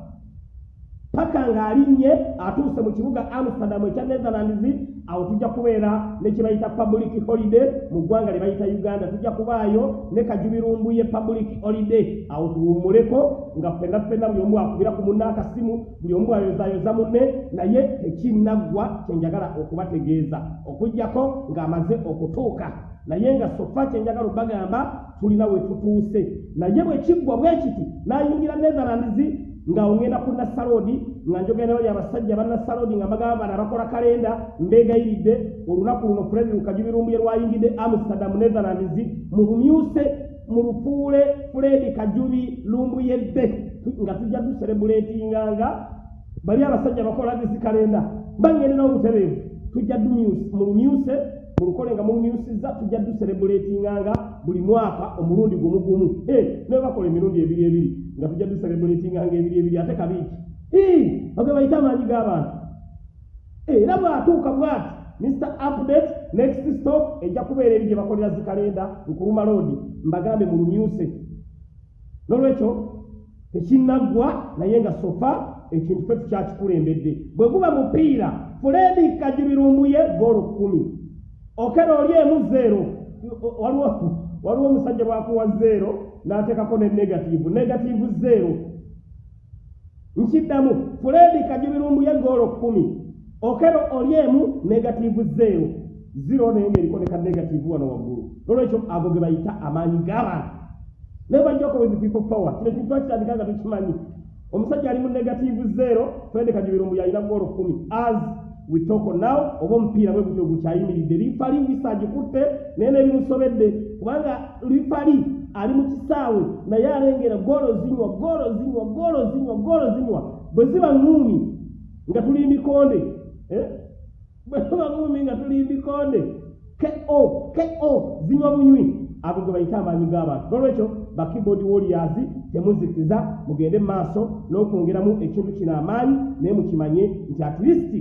paka ng'alinnye atuuse mu kibuga amsterdam ekya netherlands awo tujja kubeera ne kye bayita public holiday mu ggwanga lye bayita uganda. Tujja kubaayo ne kajubirumbuye public holiday. Awo tuwummuleko nga ffenna ffenna buli omu akubira ku munne akasimu buli omu ayozayoza munne naye tekinnaggwa kyenjagala okubategeeza. Okugjako ng'amaze okutuuka naye nga sofa kyenjagala obbagamba tulina we tutuuse. Naye bwe kiggwa bwe kiti n'ayingira netherlands nga ŋŋenda ku nasalodi nga njogera bali abasajja bannasalodi nga mbagamba bano abakola kalenda mbeegayiridde. Olunaku luno furedi lukajubirumbuye lwayingidde amsterdam netherlands mulumyuse mulufuule furedi kajubi lumbuyedde nga tujja duserebuletinganga bali abasajja bakola disi kalenda. Mbangendera obutereevu tujja mulumyuse mulukole nga mulumyusiza tujja duserebuletinganga buli mwaka omulundi gumu gumu. Naye bakola emirundi ebiri ebiri nga tujja duserebuletinganga ebiri ebiri ate kabiiki oge bayita amaanyi g'abantu. Era bw'atuuka bwati mr update next stop ejja kubeera eri gye bakolera zikalenda nkuluma roadi mbagambe mulumyuse n'olwekyo tekinnaggwa naye nga sofa ekintu fe tukyakikulembedde bwe guba mupiira fuledi kajibirumbuye goolo kumi okera oli emu zeero waliwo waliwo omusajja bwakuwa zeero n'ateekako ne negativu negativu zeero nkiddamu fuledi kajibirumbuye goolo kumi okero oli emu negativu zeero zero naye ngaeriko neka negativu wano waggulu. Nolwekyo ago ge bayita amaanyi g'abantu naye bajjako with people power. Kino kintu twakitandika nga tukimanyi omusajja ali mu negativu zeero fuledi kajibirumbuye alina goolo kumi as we talk now oba omupiira bwe gutyo gukyayimiridde. Lifali wisa agikutte naye nebimusobedde kubanga lifali ali mu kisaawe naye alengera goolo zinywa goolo zinywa goolo zinywa goolo zinywa. Bwe ziba ŋuumi nga tuli mikonde bwe ziba ŋuumi nga tuli mikonde ko ko zinywa bunywi. Ago ge bayita amaanyi g'abantu nolwekyo bakeyboard warriors temuzikiza mugende mu maaso n'okwongeramu ekintu kino amaanyi naye mukimanye nti at least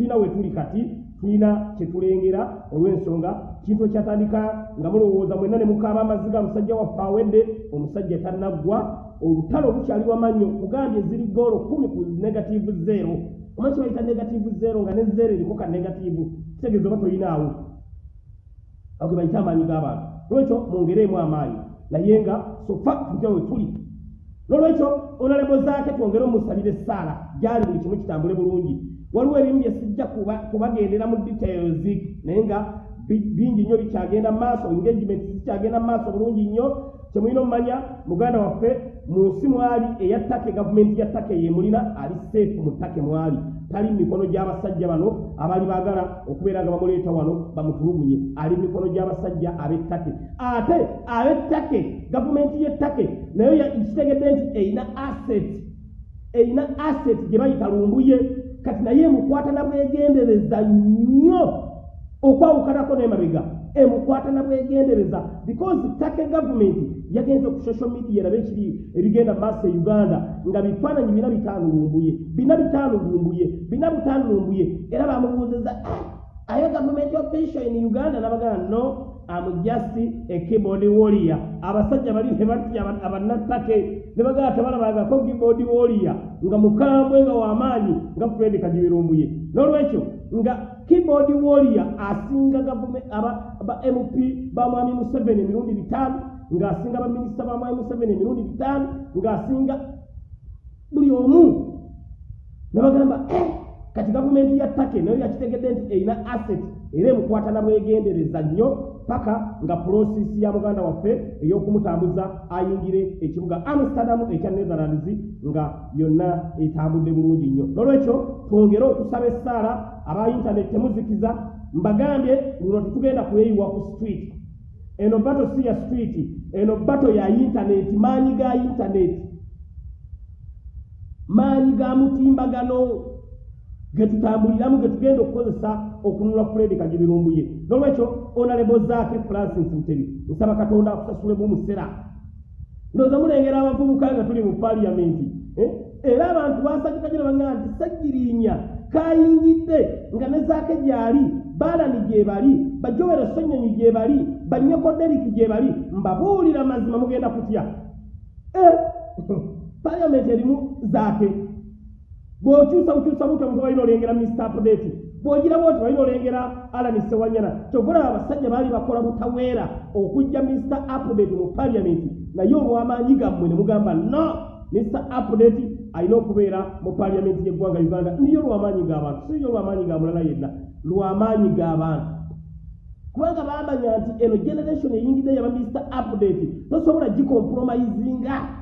tulina we tuli kati tulina kyetulengera olw'ensonga. Kintu ekyatandika nga mulowooza mwenna ne mukaaba amaziga musajja waffe awedde omusajja tannaggwa olutalo lukyali lwamannyo kugambye ziri goolo kumi ku negativu zeero omanyi kibayita negativu zeero nga ne zeero eriko ka negativu kitegeeza oba tolinaawo ago bayita amaanyi g'abantu. Nolwekyo mwongereemu amaanyi. Naye nga sofa tutya we tuli. Nolwekyo onalebo zaake twongere omusalire essaala gyali buli kimu kitambule bulungi waliwo ebimu bye sijja kubagendera mu details naye nga bingi nnyo bikyagenda mu maaso engagement zikyagenda mu maaso bulungi nnyo. Kyemulina omumanya muganda waffe mu nsi mwali eya ttake gavumenti ya ttake yemulina ali seefu mu ttake mwali tali mikono gy'abasajja bano abaali baagala okubeera nga bamuleeta wano bamutulugunye. Ali mikono gy'abasajja ab'ettake ate ab'ettake gavumenti y'ettake nayo kitegedde nti erina asset erina asset gye bayita lumbuye kati naye emukwata na bwegendereza nnyo okwawukanako n'emabega. Emukwata na bwegendereza. Because take gavumenti yagenze ku social media erabe ekiri ebigenda maaso e uganda nga bifaananyi bina bitaano lumbuye bina bitaano lumbuye bina bitaano lumbuye era bamubuuzeza ayo gavumenti official in uganda. Nabagana no am just a keyboard warrior. Abasajja bali nebatya abannattake ne bagala tebalabangako keyboard warrior nga mukambwe nga w'amaanyi nga fred kajibirumbuye n'olwekyo nga keyboard warrior asinga aba mp ba mwami museveni emirundi bitaano ng'asinga baminisita ba mwami museveni emirundi bitaano ng'asinga buli omu. Ne bagamba kati gavumenti ya take nayo yakitegedde nti erina asset era emukwatana bwegendereza nnyo paka nga prosesi ya muganda waffe ey'okumutambuza ayingire ekibuga amsterdam ekya netherlands nga yonna etambudde bulungi nnyo. Nolwekyo twongere okusaba essaala aba intaneti temuzikiza mbagambye luno tetugenda kuyeyiwa ku street. Eno bato si ya street eno bato ya intaneti maanyi ga intaneti maanyi ga mutimbagano getutambuliramu getugenda okukozesa okununula fred kagibirumbuye nolwekyo onalebo zaake francis mutebi nsaba katonda akusasulemu musera ndooza mulengera abavubuka nga tuli mu paliyamenti eh? era abantu basagikagera bagamba nti sagiriinya kayingidde nga ne zaake gyali baalani gye bali bajowero sonyonyi gye bali banyekoderiki gye bali mbabuulira mazima mugenda kutya eh? paliyamenti erimu zaake bw'okyusa bukyusa butyo omuntu balina olengera mr update bw'ogirawo nti balina olengera alani sewanyana? Kyogolaba abasajja baali bakola butaweera okujja mr update mu paliamenti naye olw'amaanyi gammwe ne mugamba no mr update alina okubeera mu paliamenti y'eggwanga uganda. Niyo lw'amaanyi g'abantu siyo lw'amaanyi ga mulala yenna lw'amaanyi g'abantu kubanga bamanya nti eno generation eyingidde yaba mr update tosobola gikompromisinga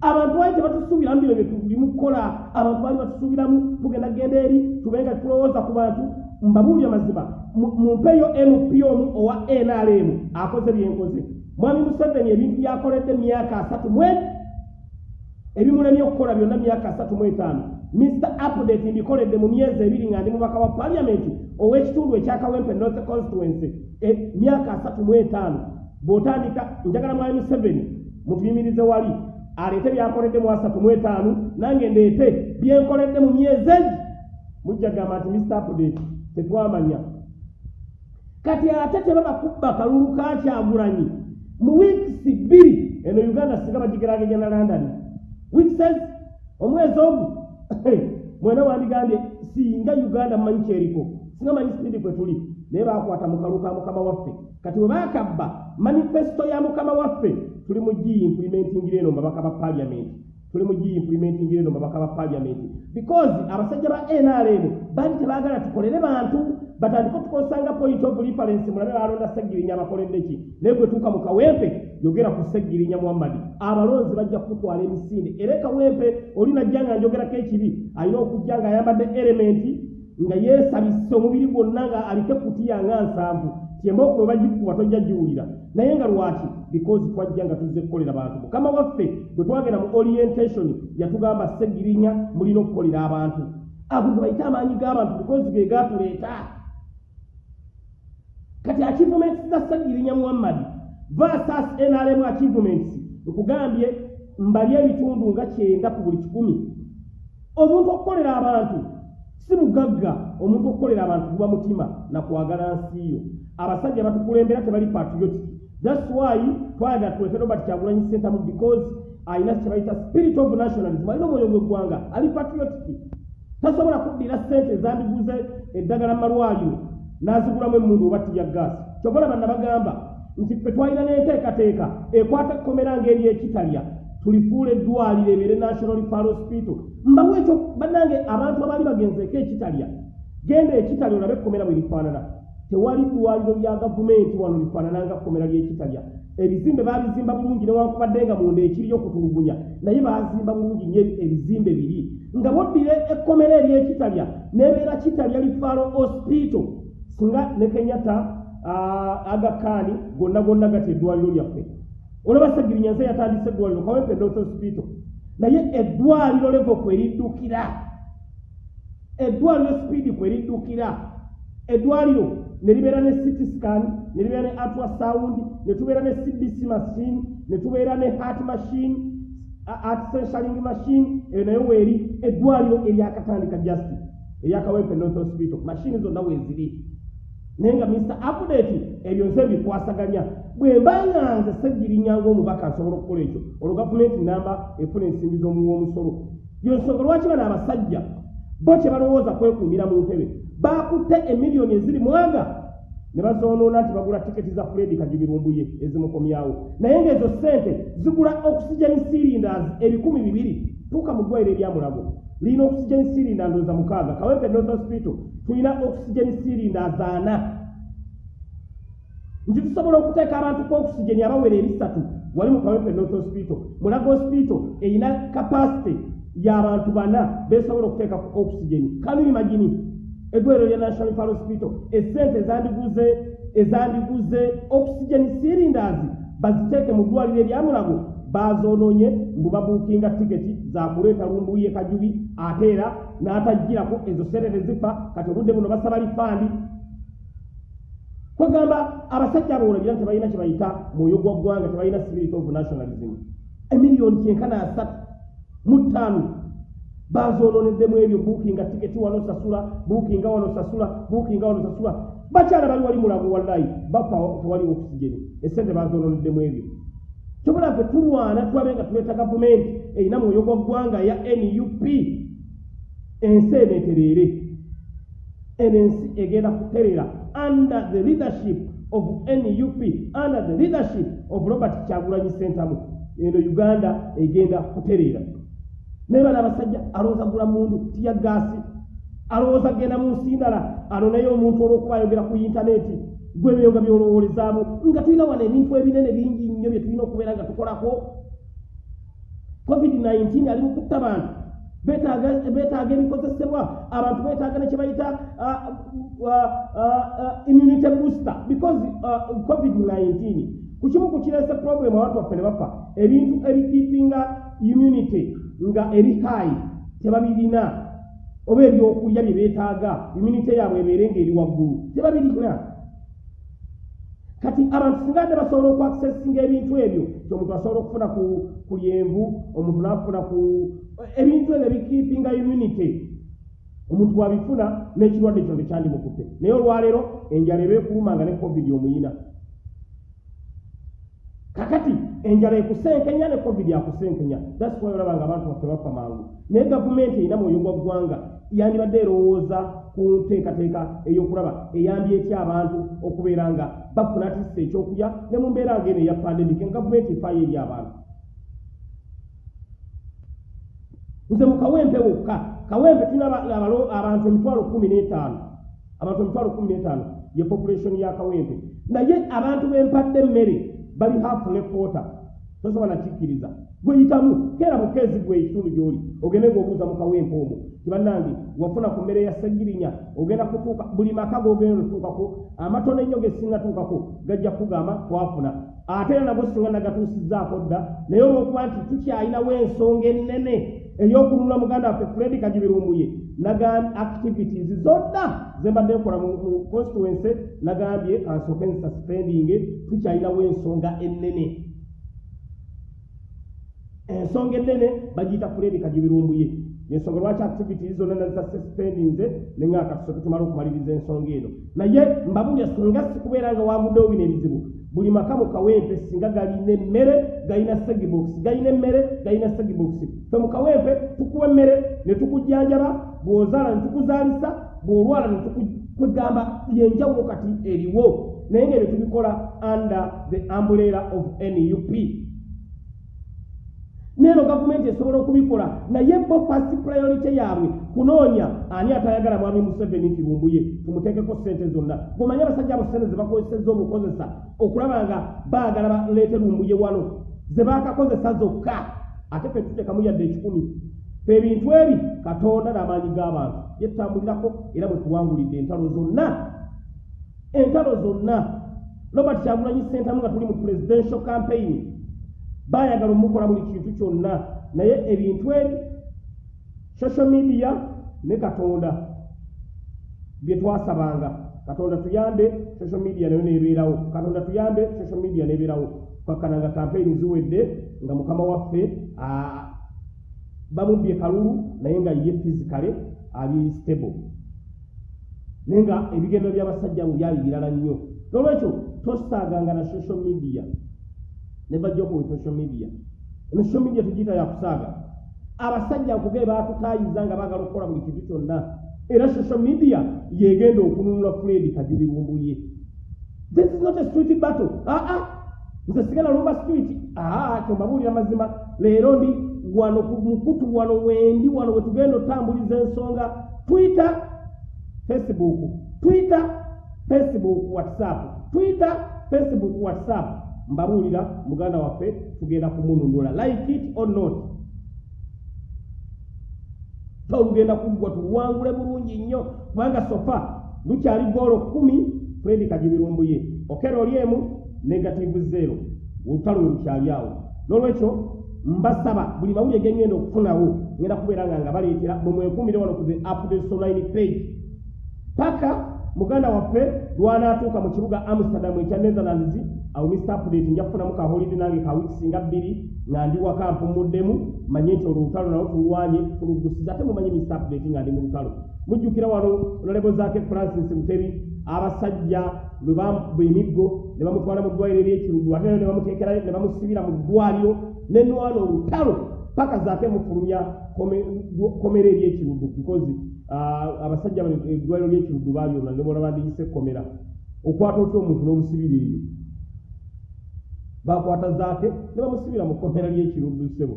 abantu baali tebatusuubiramu bino byetulimu kukola. Abantu baali batusuubiramu tugenda genda eri tubenga tulowooza ku bantu. Mbabuulya mazima mumpeyo mp omu owa nrm akoze byenkoze mwami museveni ebintu byakoledde myaka asatu mwe ebimulemye okukola byonna myaka asatu mu etaano. Mr update mbikoledde mu myezi ebiri nga ndi mubaka wa paliamenti ow'ekitundu ekyakawempe north constituency myaka asatu mu etaano. Bw'otandika njagala mwami museveni mutuyimirize wali aleete byakoledde mu asatu mu etaano nange ndeete. Byenkoledde mu myezi egi mujja gamba nti mr update tetwamanya. Kati ate tebabakubba kalulu kakyagulanyi mu wiikisi bbiri eno uganda singa bagigeragenya na london. Wiikses omwezi ogu mwena wandigambye singa uganda mumanyi kyeriko singa manyi sipidi kwe tuli naye bakwata mu kalu ka mukama waffe. Kati bwe bakabba manifesito ya mukama waffe tuli mu giimplementingire eno mbabaka ba paliamenti tuli mu giimplementingire eno mbabaka ba paliamenti because abasajja ba nrm baali tebaagala tukolere bantu batandika otukozesanga point of reference mulabe balonda segirinya abakoledde ki? Naye gwe tuuka mu kawempe yogera ku segirinya muhammadi abalonzi bajja kutwala emisinde. Era ekawempe oli najja nga njogerako ekibi alina okujja nga ayambadde elementi nga yeesabise omubiri gwonna nga aliko ekutiya nga nsanvu tyembaokuba bagikuba tojja giwulira. Naye nga lwaki? Because twajja nga tuzze kukolera bantu. Mukama waffe bwe twagenda mu orientation yatugamba segirinya mulina okukolera abantu. Ago ge bayite amaanyi g'abantu because ge gatuleeta kati achievements za segirinya muhammadi versus nrm achievements nkugambye mbali ebitundu nga kyenda ku buli kikumi. Omuntu okukolera abantu si bugagga omuntu okukolera abantu guba mutima nakwagala nsiiyo abasajja batukulembera tebali patriotic. Thats why twayagala tuleke robert kyagulanyi centamu because alina kyebayita spirit of nationalism. Alina omwoyo gweggwanga ali patriotic. Tasobola kuddira sente ezandiguze eddagala malwaliro n'azigulamu emundu oba tiya gaasi kyova laba nabagamba nti ffe twalina n'enteekateeka ekwata kkomera ng'ery'ekitalya tulifuula eddwaliro ebeere national referral hospital. Mbawo ekyo bannange abantu abaali bagenzeeko ekitalya genda ekitalya olabe ekkomera bwe lifaanana. Tewali ddwaliro lya gavumenti wano lifaanana nga kkomera ly'ekitalya ebizimbe baabizimba bulungi newankubadde nga munda ekiriyo okutulugunya naye baazimba bulungi nyo ebizimbe biri. Nga boddire ekkomera ery'ekitalya nebeera kitalya lifaaro hospital. Singa ne kenyatta agakaani gonna gonna gati eddwaliro lyaffe olaba segirinyanze yatandise eddwaliro kawempe north hospital naye eddwaliro levo kweriddukira eddwaliro sipiidi kweriddukira eddwaliro ne libeera ne city scan ne libeera ne ultrasound ne tubeera ne cbc machine ne tubeera ne heart machine heart sensaling machine eyo nayo weeri eddwaliro eryakatandika justi eryakawempe north hospital mashini zonna weeziri naye nga mr update ebyo nze bikwasaganya. Bwe mbanga nze segirinyanga omubaka nsobola okukola ekyo olwo gavumenti namba efuna ensimbi z'omuwa omusolo. Yonsonga lwaki bano abasajja? Bo kye balowooza kwekuumira mu ntebe bakutte emiliyoni eziri mwaga ne bazoonoona nti bagula tiketi za fredi kagibirumbuye ezimukomyawo. Naye ng'ezo ssente zigula oxygen cylinders ebikumi bibiri tuuka mu ddwaliro eryamulago lirina oxygen sirinda ndooza mukaaga. Kawempe north hospital tulina oxygen sirinda zaana. Nti tusobola okuteeka abantu ku oxygen abawera ebisatu wali mu kawempe north hospital. Mulago hospital erina kapasite y'abantu bana besobola okuteeka ku oxygen. Kanu imagini eddwaliro lya national pal hospital esente ezandiguze ezandiguze oxygen cylinders baziteeke mu ddwaliro eryamulago bazoononye mbu babuukinga tiketi zakuleeta lumbuye kajubi ate era n'atagirako ezo sente tezifa kati obudde buno basaba lifandi kwegamba abasajja abo olabira nti tebalina kyebayita mwoyo gwa ggwanga tebalina spirit of nationalism. Emiliyoni kyenkana asatu mu ttaano bazoononeddemu ebyo buukinga tiketi wano sasula buukinga wano sasula buukinga wano sasula. Bakyala bali wali mulago wallayi bafa tewali okisigeni esente bazoononeddemu ebyo kyobola fe tulwana tulabe nga tuleeta gavumenti erina mwoyo gwa ggwanga ya nup ensi eneetereere eno ensi egenda kuterera under the leadership of nup under the leadership of robert kyagulanyi sentamu eno uganda egenda kutereera naye bana abasajja alowooza gula mundu tiya gaasi alowooza genda mu nsi ndala? Ano naye omuntu olw'okuba ayogera ku intaneti gwebyo nga byolowolezaamu nga tulina wano ebintu ebinene bingi nnyo bye tulina okubeera nga tukolako covid-19 ali mu kutta bantu. Beetaaga ebikozesebwa. Abantu beetaaga nekye bayita immunity booster. Because covid-19 ku kimu ku kireese problem abantu baffe ne bafa ebintu ebikiipinga immunity nga eri hayi tebabirina. Oba ebyokulya bye beetaaga immunity yaabwe ebeere ngaeri waggulu tebabirina kati abantu singa ate basobola okuaccessinga ebintu ebyo ti omuntu asobola okufuna ku lyenvu omuntu naafuna ku ebintu ebyo bikiipinga immunity omuntu bwabifuna n'ekirwadde kino tekyandimukutte naye olwaleero enjala eba ekuluma nga ne covid omuyina. Kakati enjala ekusenkenya ne covid akusenkenya thats why olaba nga abantu baffe bafa mangu. Naye gavumenti erina mwoyo gwa ggwanga yandibadde erowooza ku nteekateeka ey'okulaba eyambye etya abantu okubeera nga bafuna atisa ekyokulya ne mu mbeera ngaeno eya pandemic gavumenti efaayo eri abantu. Nze mu kawempe wokka kawempe tulina abantu emitwalo kumi n'etaano abantu emitwalo kumi n'etaano ye population ya kawempe. Naye abantu bempadde emmere bali hafu ne kwota tosobola nakikkiriza gweyitamu keera bukeezi gwe ekitundu gy'oli ogende ng'obuuza mu kawempe omwo tibannange wafuna ku mmere ya segirinya ogenda kutuuka buli maka g'ogenda otuukako amatono ennyo ge singa tuukako gajja kugamba twafuna. Ate era nago singa nagatuusizzaako dda naye olw'okuba nti tukyalinawo ensonga ennene ey'okununula muganda waffe fredi kagibirumbuye nagambye activities zonna ze mbadde nkola mu constituency nagambye kansooke nsuspendinge tukyalinawo ensonga ennene ensonga ennene bagiyita fredi kagibirumbuye yensonga lwaki activities zonna nazisuspendinze nenga akatusooke tumale okumaliriza ensonga eno? Naye mbabulya singa sikubeera nga waguddewo bino ebizibu buli maka mu kawempe singa galina emmere galina segibox galina emmere galina segibox fe mu kawempe tukuwa emmere ne tukujjanjaba bw'ozaala ne tukuzaalisa bw'olwala ne tukugamba yenjawulo kati eriwo. Naye ngaebyo tubikola under the umbrella of nup neeno gavumenti esobola okubikola. Naye bo fast priority yaabwe kunoonya ani atayagala mwami museveni kirumbuye tumuteekeko sente zonna. Gomanye abasajja abo sente zebakozesezza obukozesa okulaba nga baagala baleete lumbuye wano zebakakozesa zokka. Ate fe tuteekamu yadde ekikumi. Ebintu ebi katonda n'amaanyi g'abantu. Yetambulirako era bwe tuwangulidde entalo zonna. Entalo zonna. Robert kyagulanyi sentamu nga tuli mu presidential campaign baayagala omukola buli kintu kyonna. Naye ebintu ebi social media ne katonda. Bye twasabanga. Katonda tuyambe social media nayo nebeerawo. Katonda tuyambe social media nebeerawo. Kakkana nga kampeyini ziwedde nga mukama waffe bamubbye kalulu naye nga ye fizikale ali stable. Naye nga ebigendo by'abasajja mu byali birala nnyo. Nolwekyo tosaaganga na social media nebajjako we social media. Social media tugiyita yakusaaga abasajja nkugee batutaayiza nga baagala okukola buli kintu kyonna. Era social media yegenda okununula fred kajubirumbuye this is not a street battle. Aa nze sigala lumba street. Aa kyombabuulira mazima. Leero ndi wano ku mukutu wano wendi wano we tugenda otambuliza ensonga. Twitter facebook. Twitter facebook whatsapp. Twitter facebook whatsapp mbabuulira muganda waffe tugenda kumununula. Like it or not? Tolugenda kuggwa tuluwangule bulungi nnyo. Kubanga sofa lukyali goolo kumi fredi kagibirumbuye okero oli emu negativu zero. Olutalo lwe lukyali awo. N'olwekyo mbasaba buli mawulire gengenda okufunawo ngenda kubeera nga nga baleetera bwe mwekumire wano ku the updates online page. Paka muganda waffe lwanaatuuka mu kibuga amsterdam ekya netherlands awo mr update nja kufunamu kaholide nange ka wiiki nga bbiri nga ndi waka mpumuddemu manye nti olwo olutalo nawo tulwanye tulugusiza ate mumanyi mr update nga ndi mu lutalo. Mujjukira wano ololebo zaake francis mutebi abasajja bwe bamukuba emiggo ne bamutwala mu ddwaliro eryekiruddu ate ne bamuteekerayo ne bamusibira mu ddwaliro nenwana olutalo paka zaake mufulumya komera eryekiruddu because abasajja eddwaliro lyekiruddu balyona ne bola bandiyise komera okwata otya omuntu n'omusibira eyo? Bakwata zaake ne bamusibira mu komera lyekiruddu ssebo.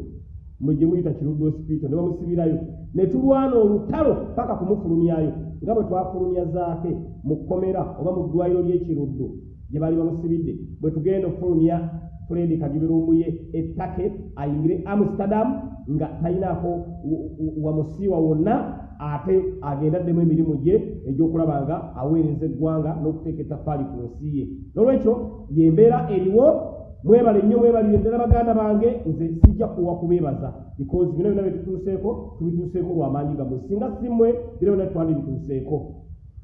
Mwe gye muyita kiruddu hospital ne bamusibirayo. Ne tulwana olutalo paka kumufulumyayo nga bwe twafulumya zaake mu kkomera oba mu ddwaliro ly'ekiruddu gye baali bamusibidde bwe tugenda okufulumya fredi kagibirumbuye ettake ayingire amsterdam nga talinaako wamusiiwa wonna ate agendaddemu emirimu gye egy'okulaba nga aweereza eggwanga n'okuteeka ettafaali ku nsi ye. N'olwekyo yembeera eriwo mwebale nnyo mwebalire ddala baganda bange nze sijja kuwa kubeebaza. Because bino byona byetutuuseeko tubituuseeko lwamaanyi gammwe. Singa simmwe bino byona twandi bituuseeko.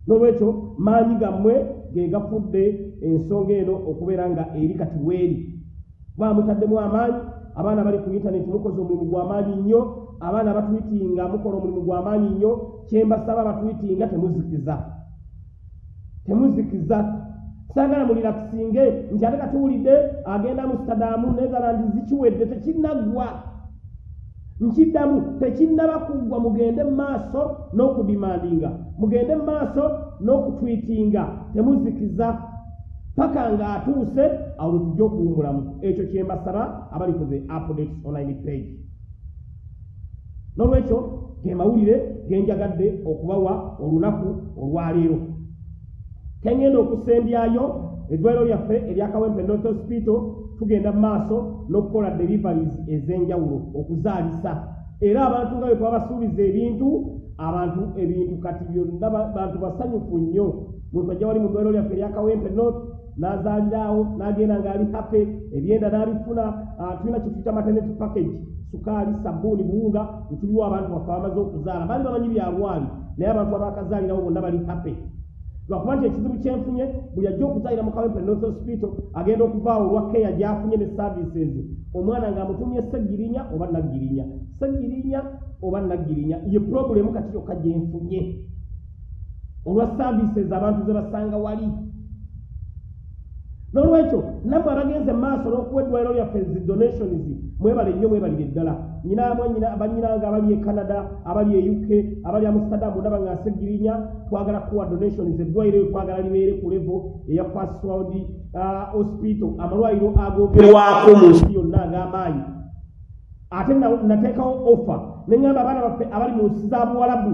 N'olwekyo maanyi gammwe ge gafudde ensonga eno okubeera nga eri kati weeri bamutaddemu amaanyi abaana bali ku intaneti mukoze omulimu gw'amaanyi nnyo abaana batwitinga mukola omulimu gw'amaanyi nnyo kyembasaba batwitinga temuzikiza temuzikiza sagala mulirakisinge nti ate katuwulidde agenda amustadamu netherland zikiwedde tekinnaggwa nkiddamu tekinnaba kuggwa mugende mu maaso n'okudimandinga. Mugende mu maaso n'okutwitinga. Temuzikiza paka ng'atuuse awo lwe tujja okuwumulamu ekyo kyembasaba abali ku the update online page. N'olwekyo ge mawulire genjagadde okubawa olunaku olwaleero kengenda okusembyayo eddwaliro lyaffe eryakawempe north hospital tugenda mu maaso n'okukola deliveries ez'enjawulo okuzaalisa. Era abantu nga bwe twabasuubiza ebintu abantu ebintu kati byonna bantu basanyufu nnyo. Muntu ajja wali mu ddwaliro lyaffe eryakawempe north n'azaaliraawo n'agenda ng'ali hape ebyenda n'abifuna tulina kyetuyita maternity package sukaali sabbuuni buwunga etuliwo abantu baffe abamaze okuzaala. Baali bamanyi byalwali naye abantu abakazaalirawo bonna bali hape lwakuba nti ekizibu kyenfunye buli ajja okuzaalira mu kawempe north hospital agenda okuvaawo olwa keya gyafunye ne services. Omwana ng'amutumye segirinya oba naggirinya? Segirinya oba naggirinya? Ye purobulemu kati yokka gyenfunye olwa services abantu ze basanga wali n'olwekyo nammwe abagenze mu maaso n'okuwa eddwaliro lyaffe zi donations mwebale nnyo mwebalire ddala. Nyinamwe banyinanga abali e canada abali e uk abali amsterdam ndaba nga segirinya twagala kuwa donations eddwaliro twagala libeere ku levo eya fast world hospital. Amalwaliro agogerwako mu nsi yonna ag'amaanyi ate nateekawo offer. Neŋŋamba abaana baffe abali mu nsi za buwalabu.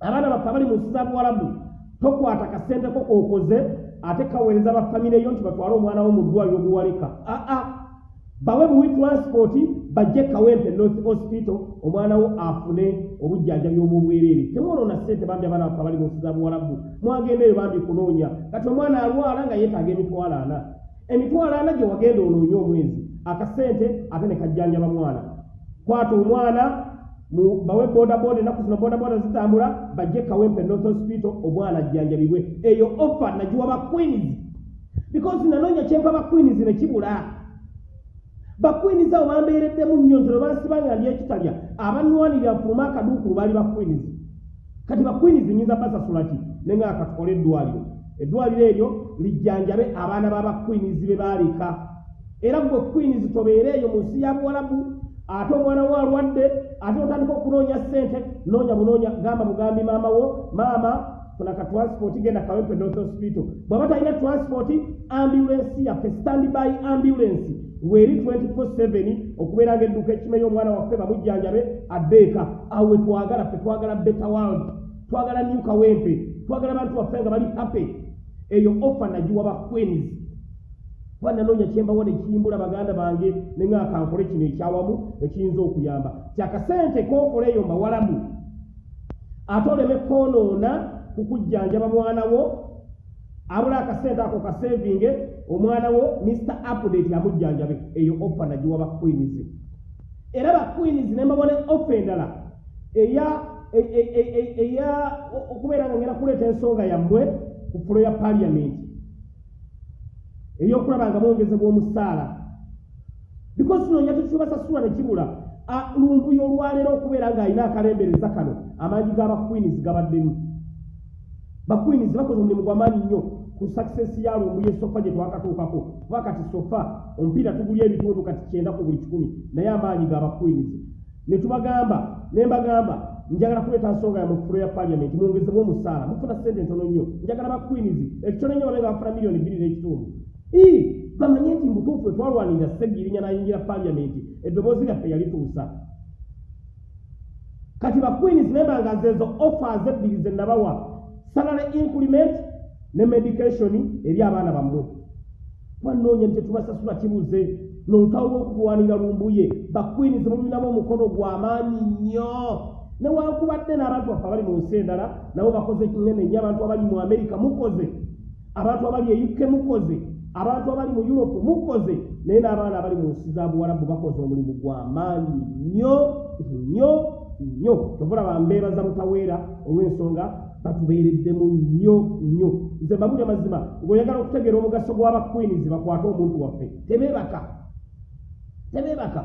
Abaana baffe abali mu nsi za buwalabu tokwata kasente ko kokoze ate kaweereza bafamire yo nti batwale omwana wo mu ddwaliro obuwaleka aa bawe buwi transport bajje kawempe north hospital omwana wo afune obujjanjabi obwobwereere temwonoona sente bambi abaana baffe abali mu nsi za buwalabu. Mwagenda eyo bambi kunoonya. Kati omwana alwala nga yeetaaga emitwalo ana. Emitwalo ana gye wagenda onoonya omwezi. Akasente ate ne kajjanjaba mwana. Kwata omwana bawe bodaboda enaku zino bodaboda zitambula bajje kawempe north hospital omwana ajjanjabibwe eyo offa nagiwa baqueens because nanoonya kyempa baqueens nekibula baqueens abo bambeereddemu nnyo nziro bansibanga ndi ekitalya abanwanirira nfuluma akaduukulu baali baqueens kati baqueens nyinza basasula ki? Nenga akatukole eddwaliro. Eddwaliro eryo lijjanjabe abaana babaqueens be baaleka. Era gwe queens tobeere eyo mu nsi ya buwalabu ate omwana wo alwadde ate otandika okunoonya ssente noonya bunoonya gamba mugambi maama wo maama funa ka transport genda kawempe north hospital bw'aba talina transport ambulensi yaffe standby ambulance. Weeri 24/7 okubeera nga edduka ekime y'omwana waffe bamujjanjabe addeeka. Awo we twagala ffe twagala better world twagala new kawempe twagala bantu waffe nga bali happy. Eyo ofa nagiwa ba queens kuba nanoonya kyembawo nekiyimbula baganda bange neŋaakankole kino ekyawamu ekiyinza okuyamba. Kyakasente kookola eyo mbawalamu ate oleme kwonoona kukujjanjaba mwana wo abula akasente ako kasevinge omwana wo mr update amujjanjabe. Eyo ofa nagiwa ba queens. Era ba queens nembabone ofa endala eya e- e- e- eya okubeera nga ngenda kuleeta ensonga yammwe ku fulo ya paliamenti ey'okulaba nga mwongezebwa omusaala because noonya tekibasasula ne kibula lumbuyo olwaleero okubeera ng'alina akalembereza kano amaanyi g'abaqueens gabaddemu. Baqueens bakoze omulimu gw'amaanyi nnyo ku success ya lumbuyo esofa gye twakatuukako. Kuba kati sofa omupiira tugulya ebitundu kati kyenda ku buli kikumi naye amaanyi g'abaqueens ne tubagamba ne mbagamba njagala kuleeta nsonga ya mu fulo ya paliamenti mwongezebwe omusaala mufuna sente ntono nnyo. Njagala baqueens ekitono nnyo babe nga bafuna miliyoni bbiri n'ekitundu bamanye nti mutuufu etwalwanirira seggirinya n'ayingira paliamenti eddoboozi lyaffe yalituusa kati baqueens nemba nga zezo offers ebbiri ze nabawa salary increment ne medication eri abaana bammwe twanoonya nti tetubasasula kibuze nolutawo lw'okulwanira lumbuye baqueens mulinamu omukono gw'amaanyi nnyo newankubadde n'abantu baffe abali mu nsi endala nabo bakoze kinene nnyo abantu abali mu amerika mukoze. Abantu abali e uk mukoze abantu abali mu europe mukoze naye n'abaana abali mu nsi za buwalabu bakoze omulimu gw'amaanyi nnyo nnyo nnyo. Tovula bambeebaza butaweera olw'ensonga batubeereddemu nnyo nnyo. Nze mbabuli amazima ng'oyagala okutegeera omugaso gw'abaqueens bakwate omuntu waffe. Tebeebaka. Tebeebaka.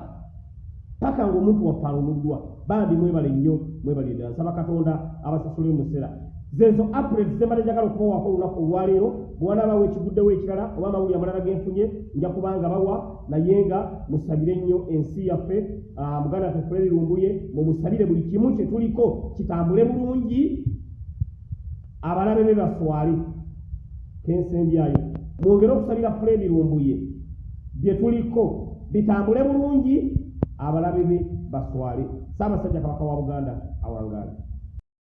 Paka ng'omuntu waffe alunuddwa bambi mwebale nnyo mwebale ddala. Nsaba katonda abasasule omuseera zezo april zembale njagala okubawako olunaku olwaleero bwanabawo ekiguddewo ekirala oba amawulire amalala genfunye nja kubanga bawa naye nga musabire nnyo ensi yaffe muganda waffe fureri lumbuye mumusabire buli kimu kye tuliko kitambule bulungi abalabe be baswale. Kensembyayo mwongere okusabira furedi lumbuye bye tuliko bitambule bulungi abalabe be baswale. Saabasajja kabaka wa buganda awangaale